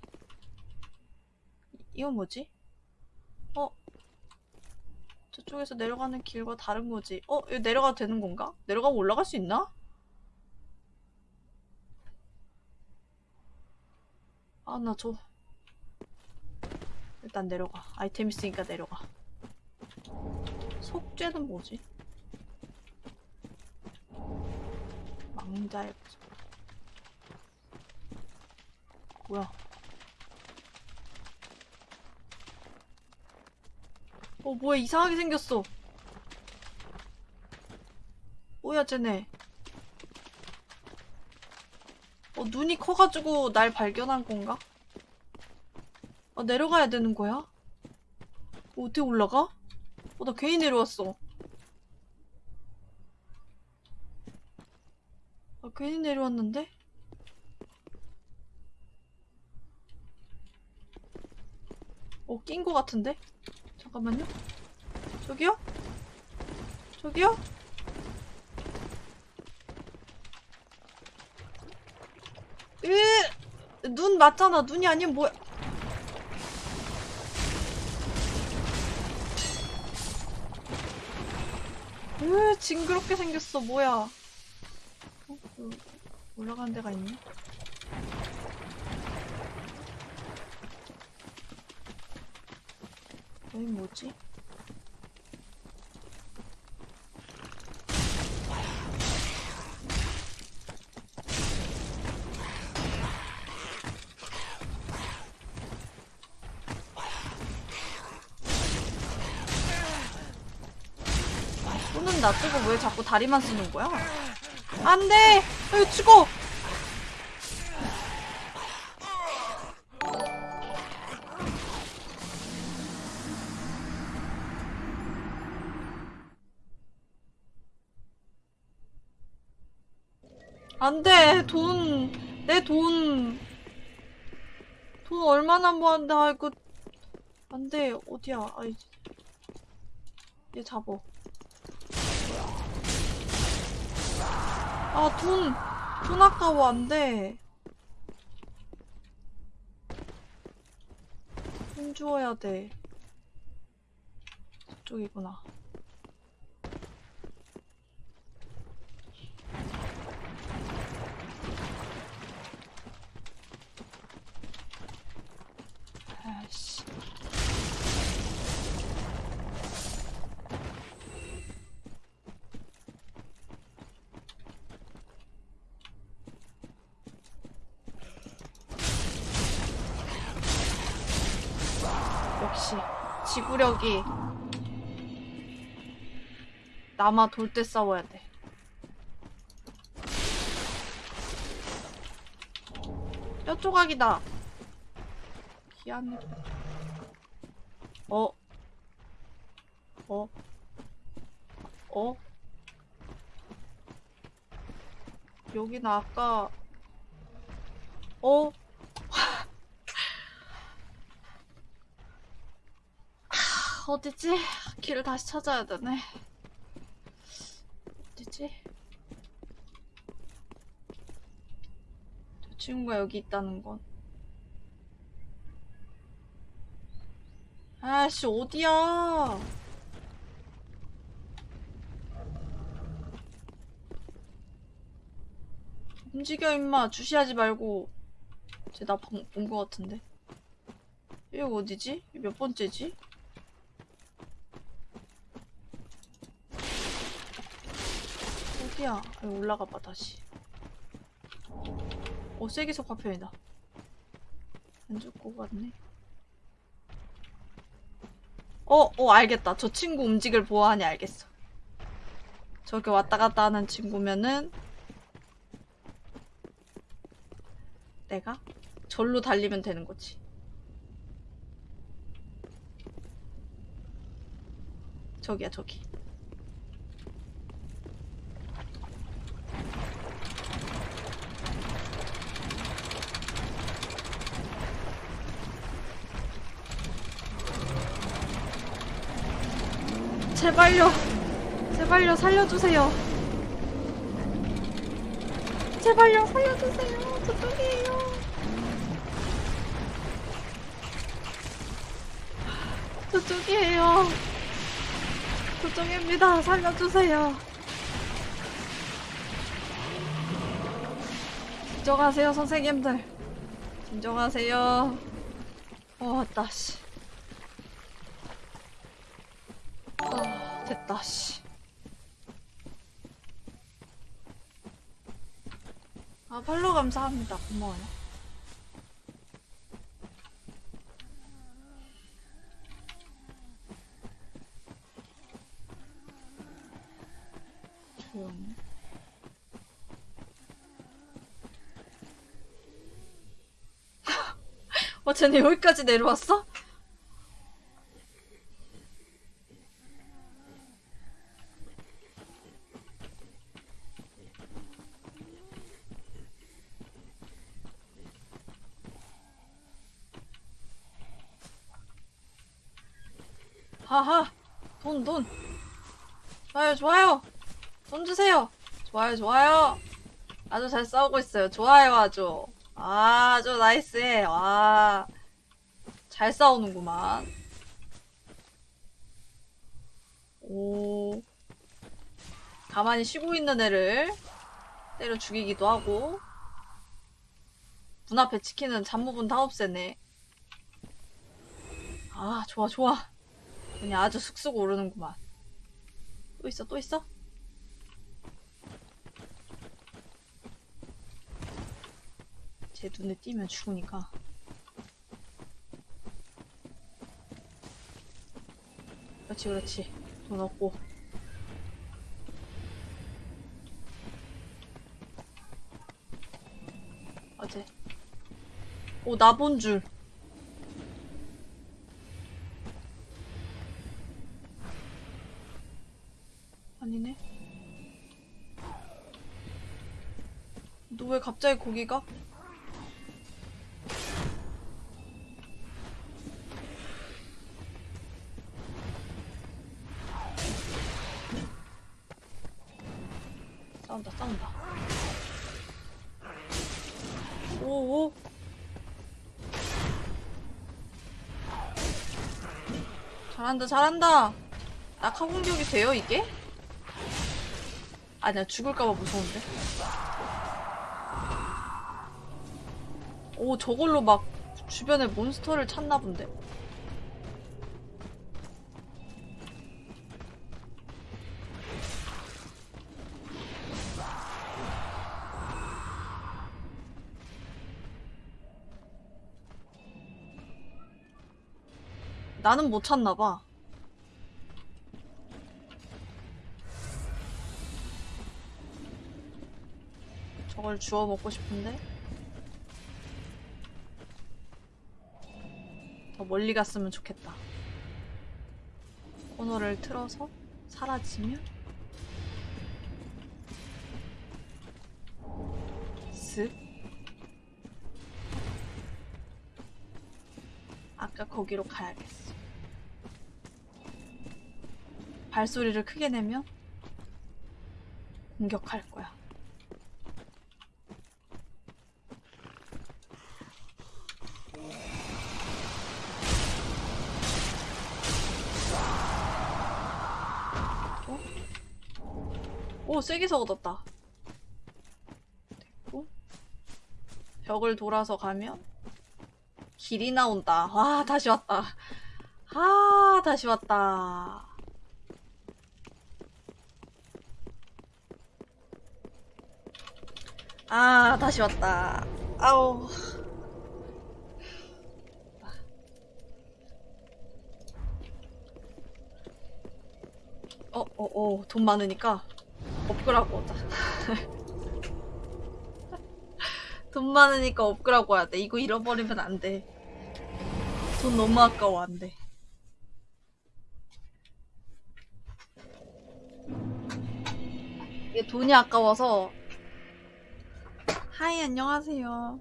이- 이건 뭐지? 어? 저쪽에서 내려가는 길과 다른 거지. 어? 여기 내려가도 되는 건가? 내려가면 올라갈 수 있나? 아, 나 저. 일단 내려가. 아이템 있으니까 내려가. 속죄는 뭐지? 망자의. 뭐야? 어, 뭐야, 이상하게 생겼어. 뭐야, 쟤네. 어, 눈이 커가지고 날 발견한 건가? 아, 내려가야 되는 거야? 어, 어떻게 올라가? 어, 나 괜히 내려왔어. 아, 괜히 내려왔는데? 어, 낀 거 같은데? 잠깐만요. 저기요? 저기요? 으, 눈 맞잖아. 눈이 아니면 뭐야? 으, 징그럽게 생겼어. 뭐야? 어, 그 올라가는 데가 있네. 여기 뭐지? 놔두고 왜 자꾸 다리만 쓰는 거야? 안 돼! 여기 죽어! 안 돼! 돈! 내 돈! 돈 얼마나 모았는데, 아이고. 안 돼, 어디야. 아이. 얘 잡어. 아, 돈! 돈 아까워, 안 돼. 돈 주어야 돼. 저쪽이구나. 아씨. 역시 지구력이 남아 돌 때 싸워야 돼. 뼈 조각이다. 희한해. 어? 어? 어? 여기는 아까 어? 하, 어디지? 길을 다시 찾아야 되네. 어디지? 저 친구가 여기 있다는 건. 아씨, 어디야? 움직여, 임마. 주시하지 말고. 쟤 나본거 같은데. 이거 어디지? 몇 번째지? 어디야? 올라가봐, 다시. 어, 세계석 화편이다. 안 죽고 갔네. 어, 어, 알겠다. 저 친구 움직일 보아하니 알겠어. 저기 왔다 갔다 하는 친구면은 내가 절로 달리면 되는 거지. 저기야, 저기. 제발요. 제발요, 살려주세요. 제발요, 살려주세요. 저쪽이에요. 저쪽이에요. 저쪽입니다. 살려주세요. 진정하세요, 선생님들. 진정하세요. 어, 왔다, 씨. 아, 됐다, 씨. 아, 팔로 감사합니다. 고마워요. 조용히. [LAUGHS] 어, 쟤네 여기까지 내려왔어? 하하 돈 돈 좋아요. 돈 주세요. 좋아요 좋아요. 아주 잘 싸우고 있어요. 좋아요 아주. 아주 나이스해. 와잘 싸우는구만. 오. 가만히 쉬고 있는 애를 때려 죽이기도 하고. 문 앞에 지키는 잡무분 다 없애네 아 좋아 좋아. 그냥 아주 쑥쑥 오르는구만. 또 있어, 또 있어? 제 눈에 띄면 죽으니까. 그렇지, 그렇지. 돈 없고. 어제. 오, 나 본 줄. 아니네. 왜 갑자기 거기가? 싸운다 싸운다 오오 잘한다 잘한다 낙하 공격이 돼요 이게? 아니야 죽을까봐 무서운데 오 저걸로 막 주변에 몬스터를 찾나 본데. 나는 못 찾나 봐. 저걸 주워 먹고 싶은데 더 멀리 갔으면 좋겠다. 코너를 틀어서 사라지면 쓱 아까 거기로 가야겠어. 발소리를 크게 내면 공격할 거야. 세게서 얻었다. 됐고. 벽을 돌아서 가면 길이 나온다. 와, 다시 왔다. 아, 다시 왔다. 아, 다시 왔다. 아우. 어, 어, 어, 돈 많으니까 업글하고 하자. [LAUGHS] 돈 많으니까 업글하고 해야 돼. 이거 잃어버리면 안 돼. 돈 너무 아까워, 안 돼. 이게 돈이 아까워서. hi, 안녕하세요.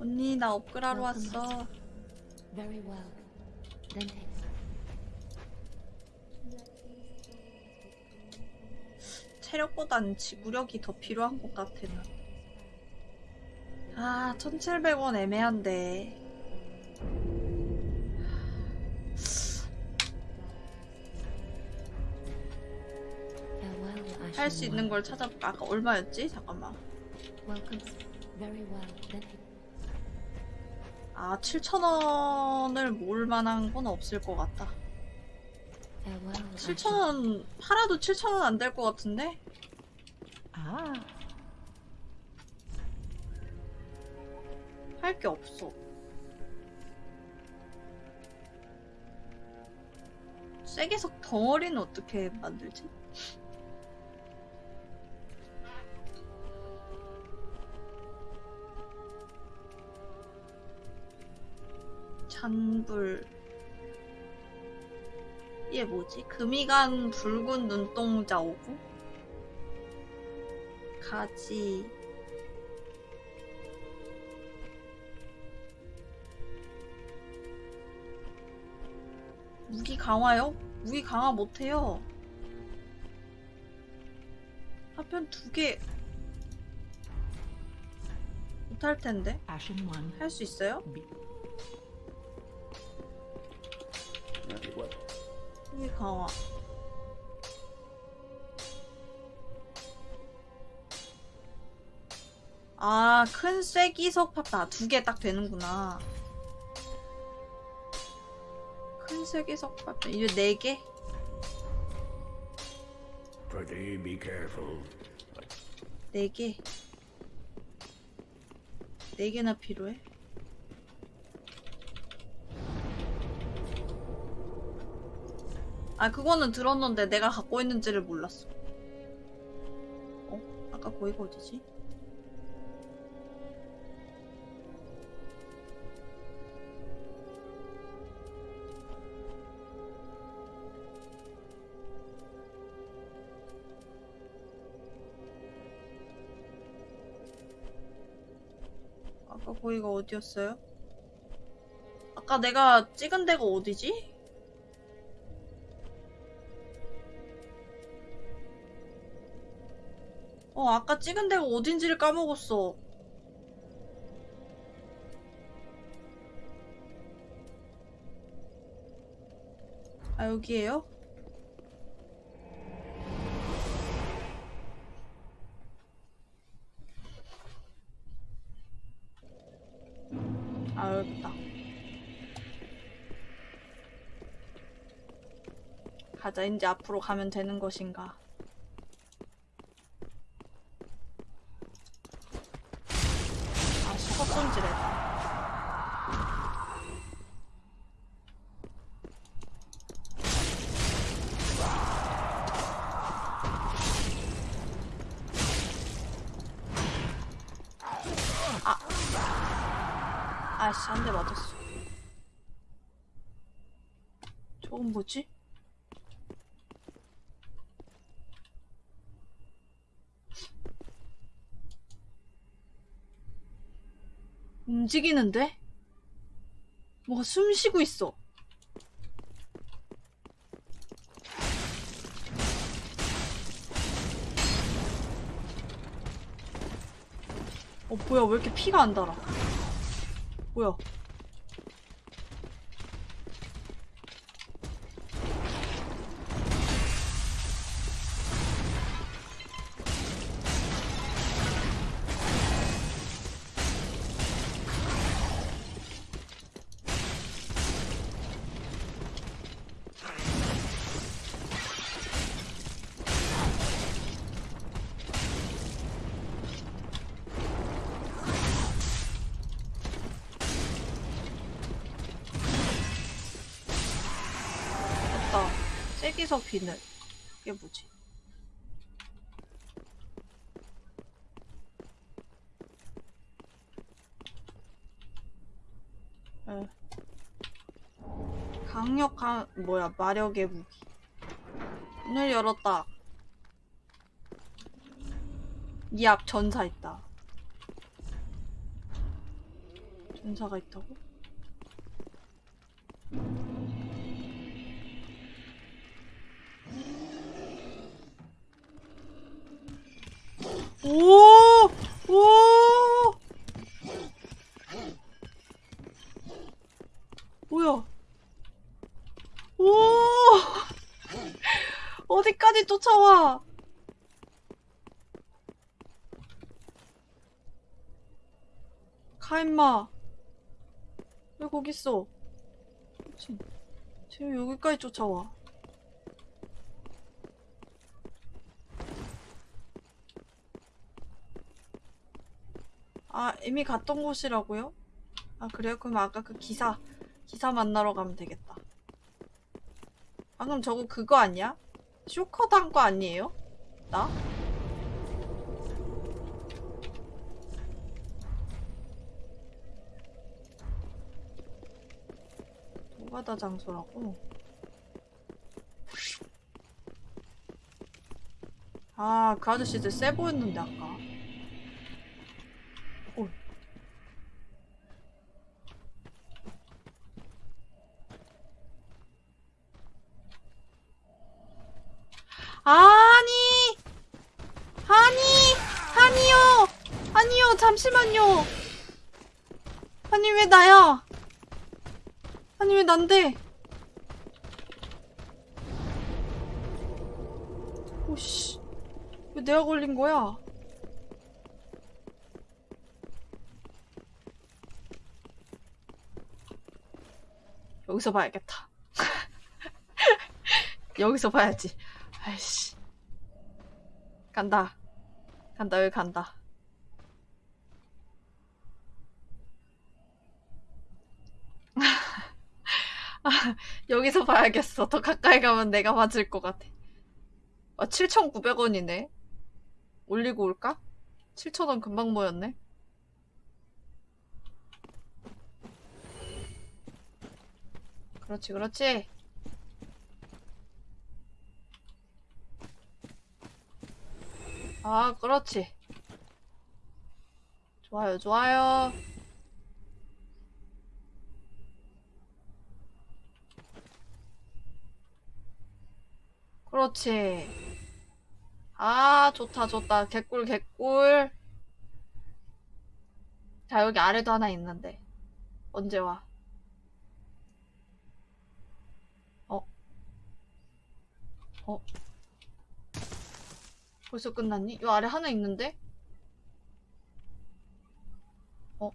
언니, 나 업글하러 왔어. Very well. Then take 체력보단 지구력이 더 필요한 것 같아, 나. 아, 1700원 애매한데. 할 수 있는. 걸 찾아볼까? 아까 얼마였지? 잠깐만. 아, 7,000원을 모을 만한 건 없을 것 같다. Farewell. Ashen 7,000원, 팔아도 7,000원 안 될 것 같은데? Ah. 할게 없어. 쐐기석 덩어리는 어떻게 만들지? 잔불 이게 뭐지? 금이간 붉은 눈동자 오고 가지 무기 강화요? 무기 강화 못해요. 하편 두 개. 못할 텐데. Ashen one. 할수 있어요? 무기 강화. 아, 큰 쐐기석 팝다. 두 개 딱 되는구나. 큰 쐐기석 팝다. 이제 네 개? Pretty be careful. 네 개. 네 개나 필요해? 아 그거는 들었는데 내가 갖고 있는지를 몰랐어 어? 아까 거기가 어디지? 아까 거기가 어디였어요? 아까 내가 찍은 데가 어디지? 어, 아까 찍은 데가 어딘지를 까먹었어. 아, 여기에요? 아, 여기다. 가자, 이제 앞으로 가면 되는 것인가. 아, 수컷 손질했다. 아씨, 한 대 맞았어. 저건 뭐지? 움직이는데? 뭐가 숨 쉬고 있어. 어, 뭐야, 왜 이렇게 피가 안 달아? 뭐야? 세기석 비늘. 이게 뭐지? 에. 강력한 뭐야 마력의 무기. 문을 열었다. 이 앞 전사 있다. 전사가 있다고? 임마. 왜 거기 있어? 미친. 쟤왜 여기까지 쫓아와? 아, 이미 갔던 곳이라고요? 아, 그래요? 그럼 아까 그 기사, 기사 만나러 가면 되겠다. 방금 저거 그거 아니야? 쇼커 단거 아니에요? 나? 노가다 장소라고? 아, 그 아저씨 진짜 세 보였는데, 아까. 어. 아니! 아니! 아니요! 아니요, 잠시만요! 아니, 왜 나야? 난데? 오씨. 왜 내가 걸린 거야? 여기서 봐야겠다. [LAUGHS] 여기서 봐야지. 아이씨. 간다. 간다, 여기 간다. 아, [LAUGHS] 여기서 봐야겠어. 더 가까이 가면 내가 맞을 것 같아. 아, 7,900원이네. 올리고 올까? 7,000원 금방 모였네. 그렇지, 그렇지. 아, 그렇지. 좋아요, 좋아요. 그렇지. 아, 좋다, 좋다. 개꿀, 개꿀. 자, 여기 아래도 하나 있는데. 언제 와? 어? 어? 벌써 끝났니? 요 아래 하나 있는데? 어?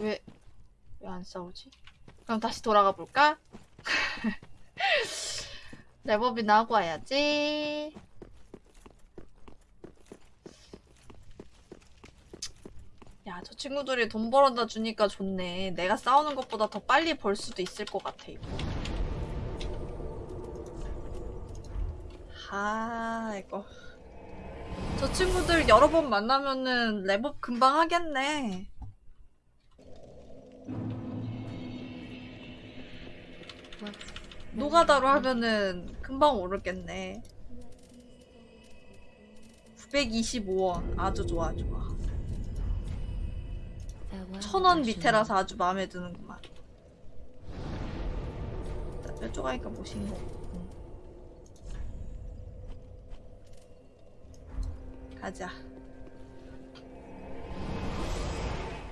왜, 왜 안 싸우지? 그럼 다시 돌아가 볼까? [LAUGHS] 랩업이나 하고 와야지. 야, 저 친구들이 돈 벌어다 주니까 좋네. 내가 싸우는 것보다 더 빨리 벌 수도 있을 것 같아, 이거. 아, 이거. 저 친구들 여러 번 만나면은 랩업 금방 하겠네. Works 노가다로 하면은 금방 오르겠네. 925원. 아주 좋아, 좋아. farewell. 천원 I shall 밑에라서 아주 마음에 드는구만. 나 뾰족하니까 못인 거. 응. 가자.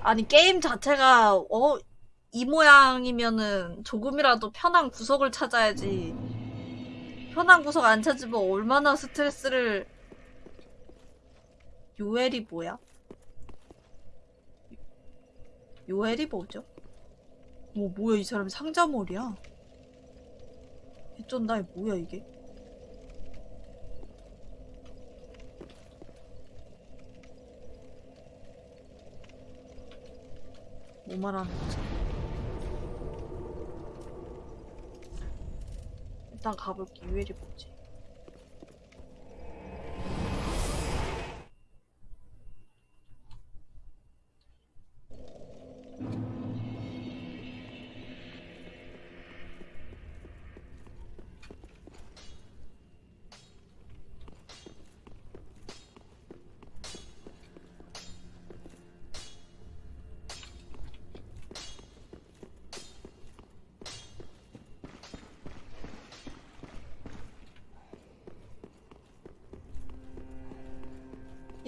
아니 게임 자체가 어 이 모양이면은 조금이라도 편한 구석을 찾아야지. 편한 구석 안 찾으면 얼마나 스트레스를 요엘이 뭐야? 요엘이 뭐죠? 뭐 뭐야 이 사람이 상자머리야? 개쩐다 이 뭐야 이게? 뭐 말하는 거지? 일단 가볼게 요엘이 뭐지?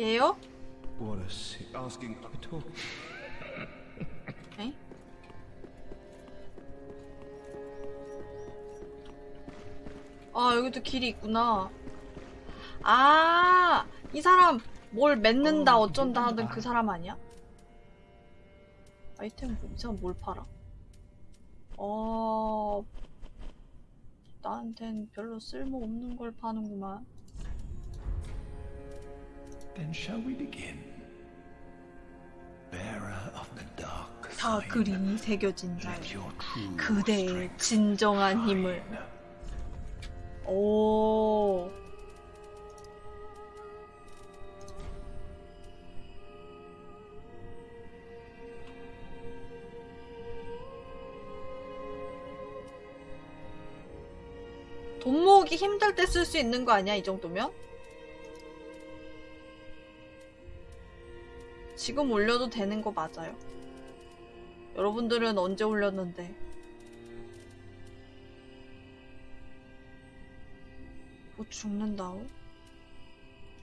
얘요? 에? 아, 여기도 길이 있구나. 아, 이 사람 뭘 맺는다, 어, 어쩐다 하던 누군가. 그 사람 아니야? 아이템 뭐, 이 사람 뭘 팔아? 어, 나한텐 별로 쓸모없는 걸 파는구만. 다 그림이 새겨진 자. let your true 그대의 진정한 힘을. 오. 돈 모으기 힘들 때 쓸 수 있는 거 아니야, 이 정도면? 지금 올려도 되는 거 맞아요. 여러분들은 언제 올렸는데? 뭐 죽는다고?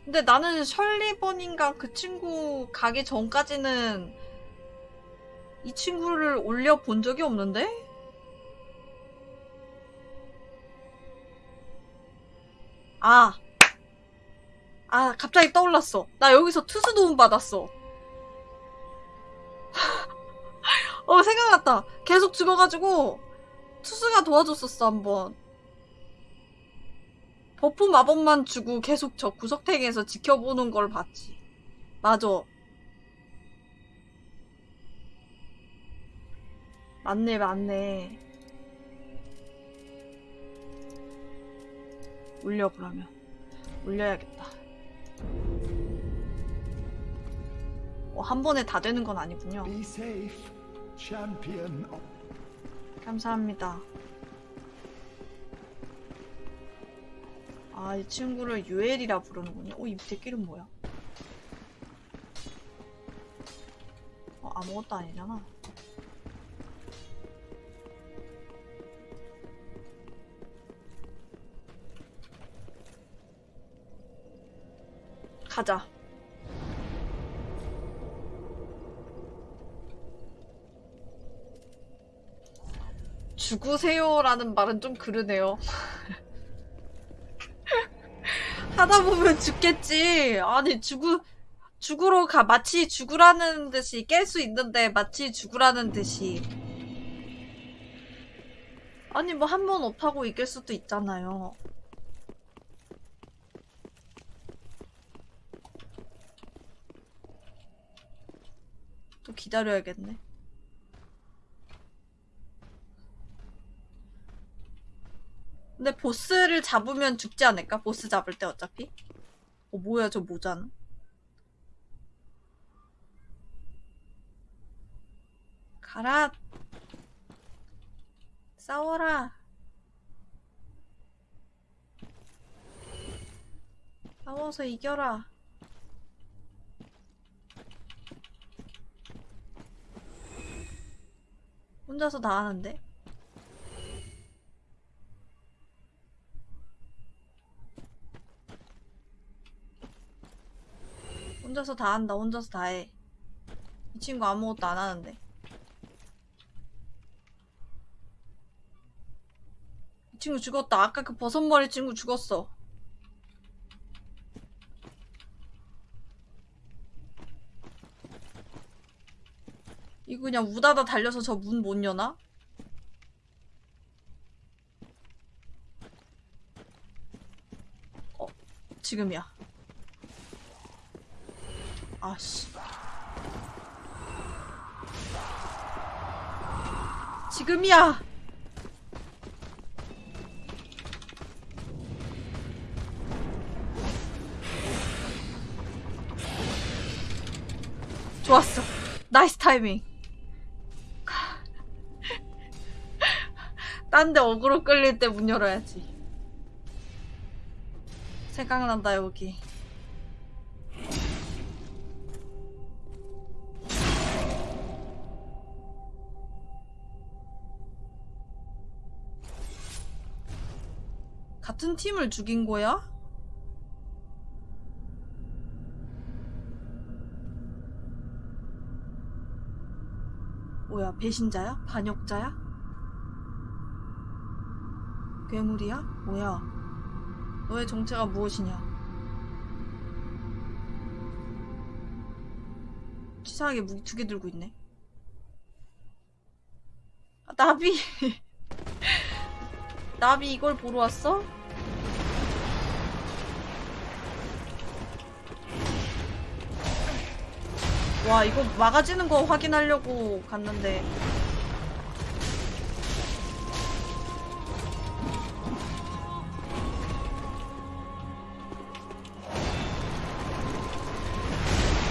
근데 나는 셜리번인가 그 친구 가기 전까지는 이 친구를 올려본 적이 없는데? 아. 아, 갑자기 떠올랐어. 나 여기서 투수 도움 받았어. 어, 생각났다. 계속 죽어가지고, 투수가 도와줬었어, 한번. 버프 마법만 주고 계속 저 구석탱이에서 지켜보는 걸 봤지. 맞아. 맞네, 맞네. 울려, 그러면. 울려야겠다. 어, 한 번에 다 되는 건 아니군요. champion 감사합니다. 아, 이 친구를 유엘이라 부르는군요. 어, 이 밑에 길은 뭐야? 어, 아무것도 아니잖아. 가자. 죽으세요라는 말은 좀 그러네요. [LAUGHS] 하다 보면 죽겠지. 아니 죽으 죽으러 가 마치 죽으라는 듯이 깰 수 있는데 마치 죽으라는 듯이. 아니 뭐 한 번 업하고 이길 수도 있잖아요. 또 기다려야겠네. 근데 보스를 잡으면 죽지 않을까? 보스 잡을 때 어차피? 어 뭐야 저 모자는? 가라 싸워라 싸워서 이겨라 혼자서 다 하는데? 혼자서 다 한다 혼자서 다 해. 이 친구 아무것도 안 하는데. 이 친구 죽었다. 아까 그 버섯머리 친구 죽었어. 이거 그냥 우다다 달려서 저 문 못 여나? 어 지금이야 아씨 지금이야. 좋았어. 나이스 타이밍. 딴 데 어그로 끌릴 때 문 열어야지. 생각난다 여기 같은 팀을 죽인 거야? 뭐야 배신자야? 반역자야? 괴물이야? 뭐야 너의 정체가 무엇이냐 치사하게 무기 두 개 들고 있네 아, 나비 [LAUGHS] 나비 이걸 보러 왔어? 와 이거 막아지는 거 확인하려고 갔는데.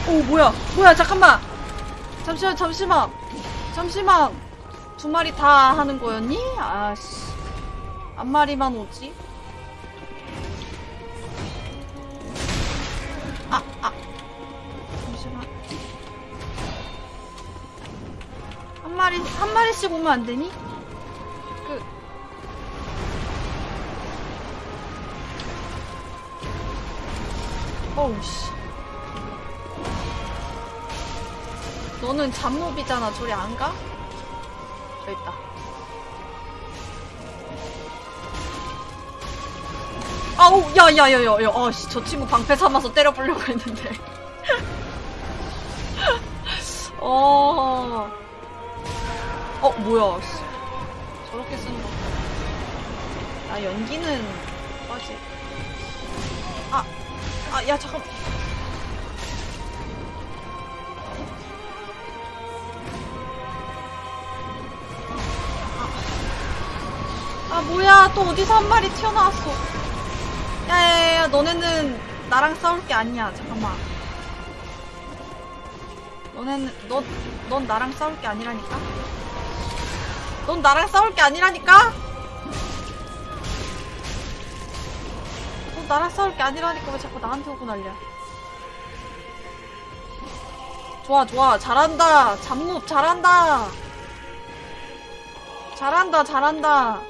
오 뭐야? 뭐야 잠깐만! 잠시만 잠시만! 잠시만! 두 마리 다 하는 거였니? 아씨. 한 마리만 오지? 마리, 한 마리씩 오면 안 되니? 그. 어우, 씨. 너는 잡몹이잖아. 저리 안 가? 저 있다. 아우 야야야야야 아씨 저 친구 방패 삼아서 때려 보려고 했는데 [LAUGHS] 어... 어 뭐야. 씨. 저렇게 쓰는 거. 아 연기는 빠지. 아 아 야 잠깐. 아 뭐야. 또 어디서 한 마리 튀어나왔어. 야야야 너네는 나랑 싸울 게 아니야. 잠깐만. 너네는 너, 넌 나랑 싸울 게 아니라니까 넌 나랑 싸울 게 아니라니까? 넌 나랑 싸울 게 아니라니까 왜 자꾸 나한테 오고 난리야? 좋아 좋아. 잘한다. 잡몹 잘한다. 잘한다 잘한다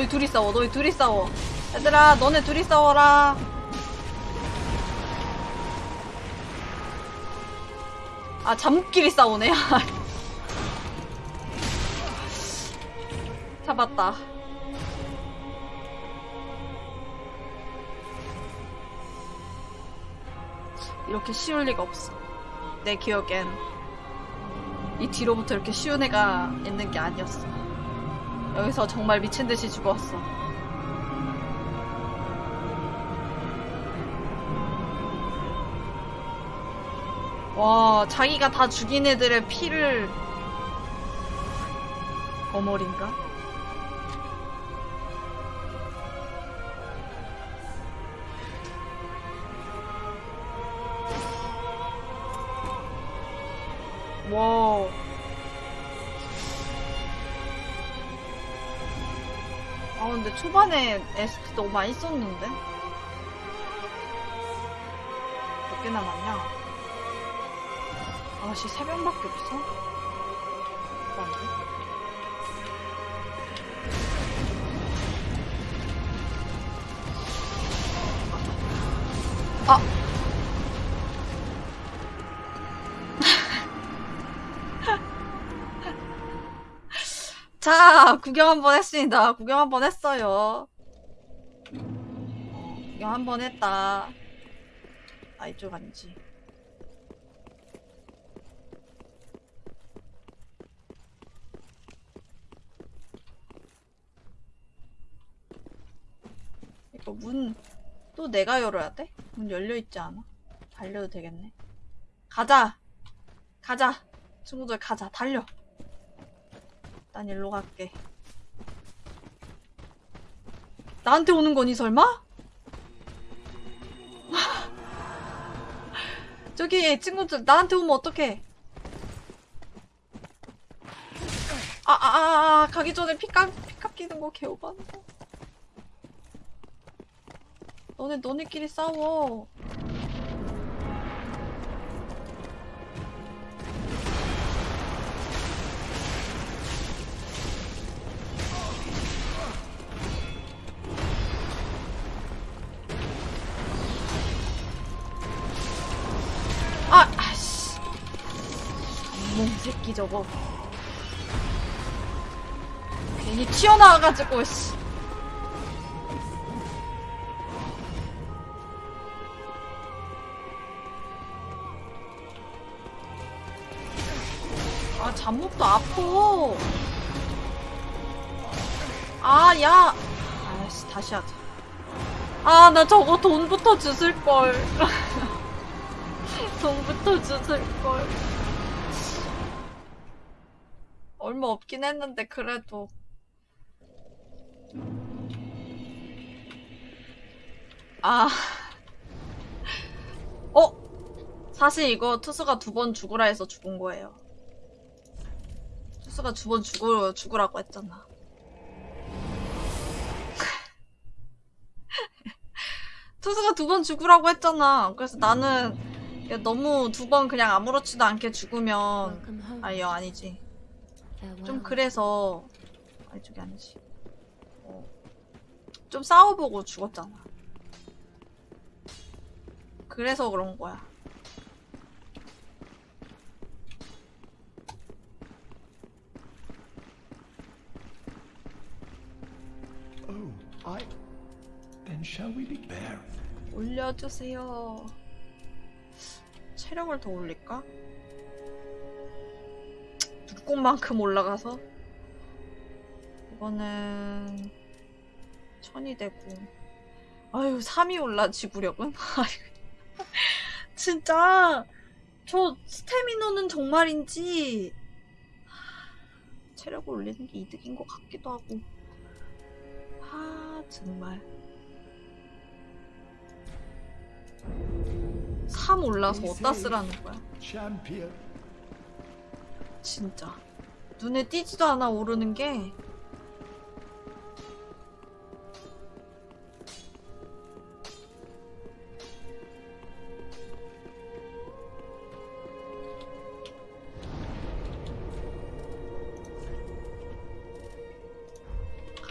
너희 둘이 싸워 너희 둘이 싸워. 얘들아 너네 둘이 싸워라. 아 잠끼리 싸우네. [LAUGHS] 잡았다. 이렇게 쉬울 리가 없어. 내 기억엔. 이 뒤로부터 이렇게 쉬운 애가 있는 게 아니었어 여기서 정말 미친 듯이 죽었어. 와, 자기가 다 죽인 애들의 피를 버머린가? 와. 아 근데 초반에 에스트 너무 많이 썼는데 몇 개 남았냐? 아씨 세 병밖에 없어? 안돼 자, 구경 한번 했습니다. 구경 한번 했어요. 어, 구경 한번 했다. 아, 이쪽 아니지. 이거 문, 또 내가 열어야 돼? 문 열려있지 않아? 달려도 되겠네. 가자! 가자! 친구들 가자. 달려! 난 일로 갈게. 나한테 오는 거니 설마? [LAUGHS] 저기 친구들 나한테 오면 어떡해? 아아아 아, 아, 가기 전에 피값 피값 끼는 거 개오반다. 너네 너네끼리 싸워. 새끼 저거. 괜히 튀어나와가지고, 씨. 아, 잡목도 아파. 아, 야. 아씨, 다시 하자. 아, 나 저거 돈부터 주술걸. [LAUGHS] 돈부터 주술걸. 얼마 없긴 했는데, 그래도. 아. [LAUGHS] 어? 사실 이거 투수가 두 번 죽으라 해서 죽은 거예요. 투수가 두 번 죽으, 죽으라고 했잖아. [LAUGHS] 투수가 두 번 죽으라고 했잖아. 그래서 나는 야, 너무 두 번 그냥 아무렇지도 않게 죽으면 Welcome home. 아니 아니지. 좀 그래서 아니 저게 아니지. 어. 좀 싸워보고 죽었잖아. 그래서 그런 거야. Oh, I. Then shall we be there? 올려주세요. 체력을 더 올릴까? 눈꽃만큼 올라가서 이거는 천이 되고. 아유 3이 올라 지구력은? 아유, [LAUGHS] 진짜 저 스태미너는 정말인지 체력을 올리는 게 이득인 것 같기도 하고. 아 정말. 3 올라서 어디다 쓰라는 거야. 진짜 눈에 띄지도 않아 오르는 게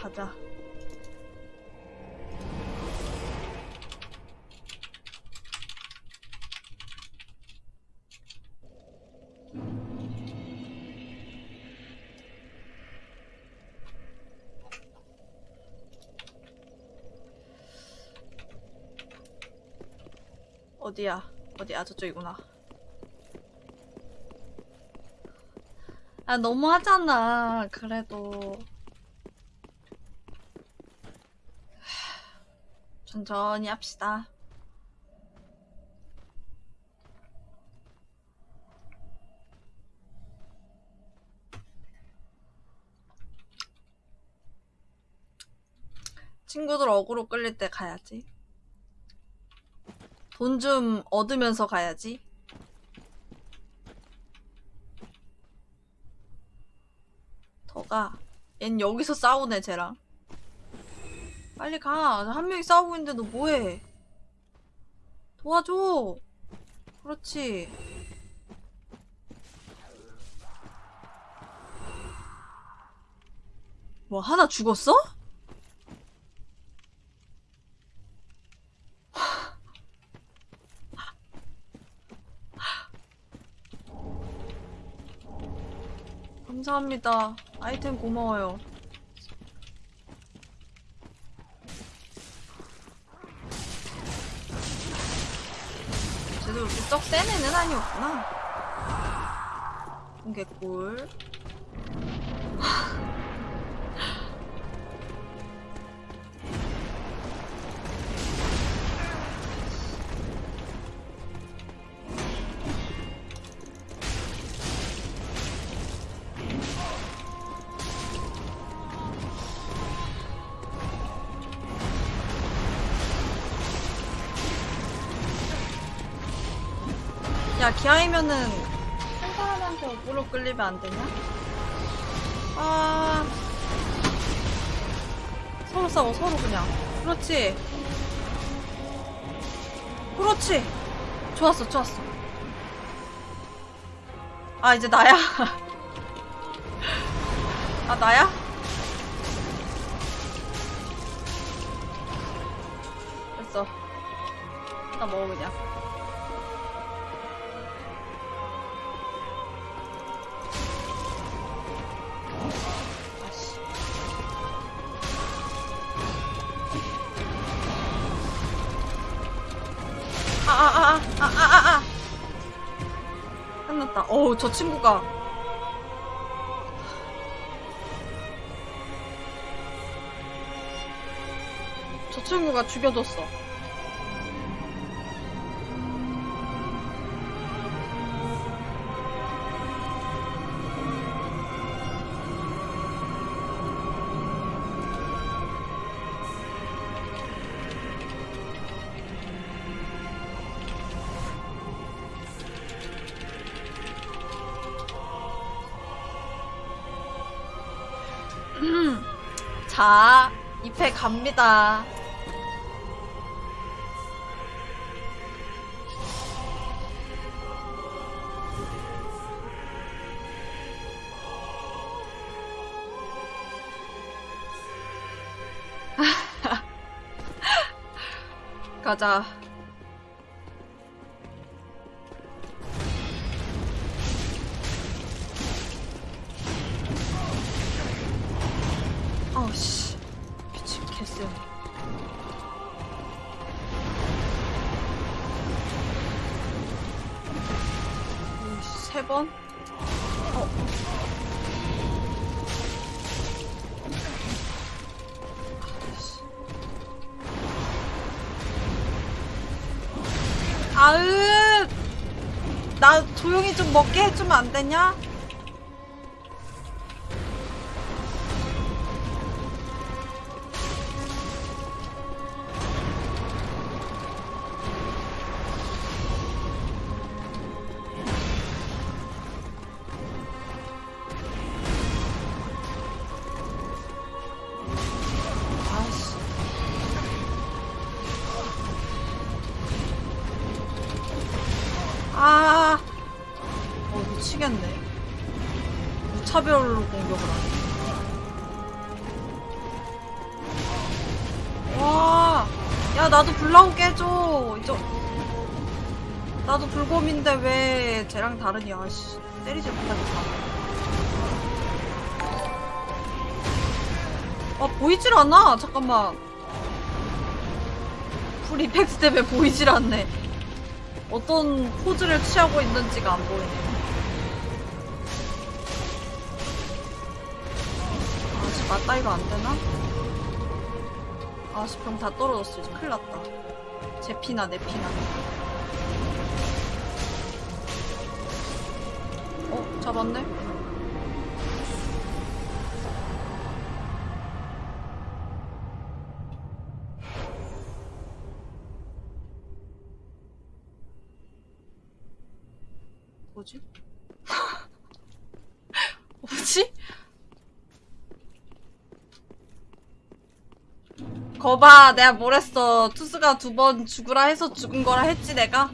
가자. 어디야? 어디야? 저쪽이구나. 아, 너무 하잖아. 그래도. 하, 천천히 합시다. 친구들 어그로 끌릴 때 가야지. 돈 좀 얻으면서 가야지. 더 가. 얜 여기서 싸우네, 쟤랑. 빨리 가. 한 명이 싸우고 있는데 너 뭐해? 도와줘. 그렇지. 뭐, 하나 죽었어? 감사합니다. 아이템 고마워요. 이렇게 썩센 애는 아니었구나. 공개꿀. 야, 기아이면은 한 사람한테 어그로 끌리면 안 되냐? 아. 서로 싸워, 서로 그냥. 그렇지. 그렇지. 좋았어, 좋았어. 아, 이제 나야. [LAUGHS] 아, 나야? 저 친구가. 저 친구가 죽여줬어. 자, 2패 갑니다. [LAUGHS] 가자. 되냐? 보이질 않아. 잠깐만. 불 이펙트 때문에 보이질 않네. 어떤 포즈를 취하고 있는지가 안 보이네. 아씨 맞다이로 안 되나? 아씨 병 다 떨어졌어 이제 큰일 났다. 제 피나 내 피나. 어 잡았네. 거봐. 내가 뭘 했어. 투스가 두 번 죽으라 해서 죽은 거라 했지 내가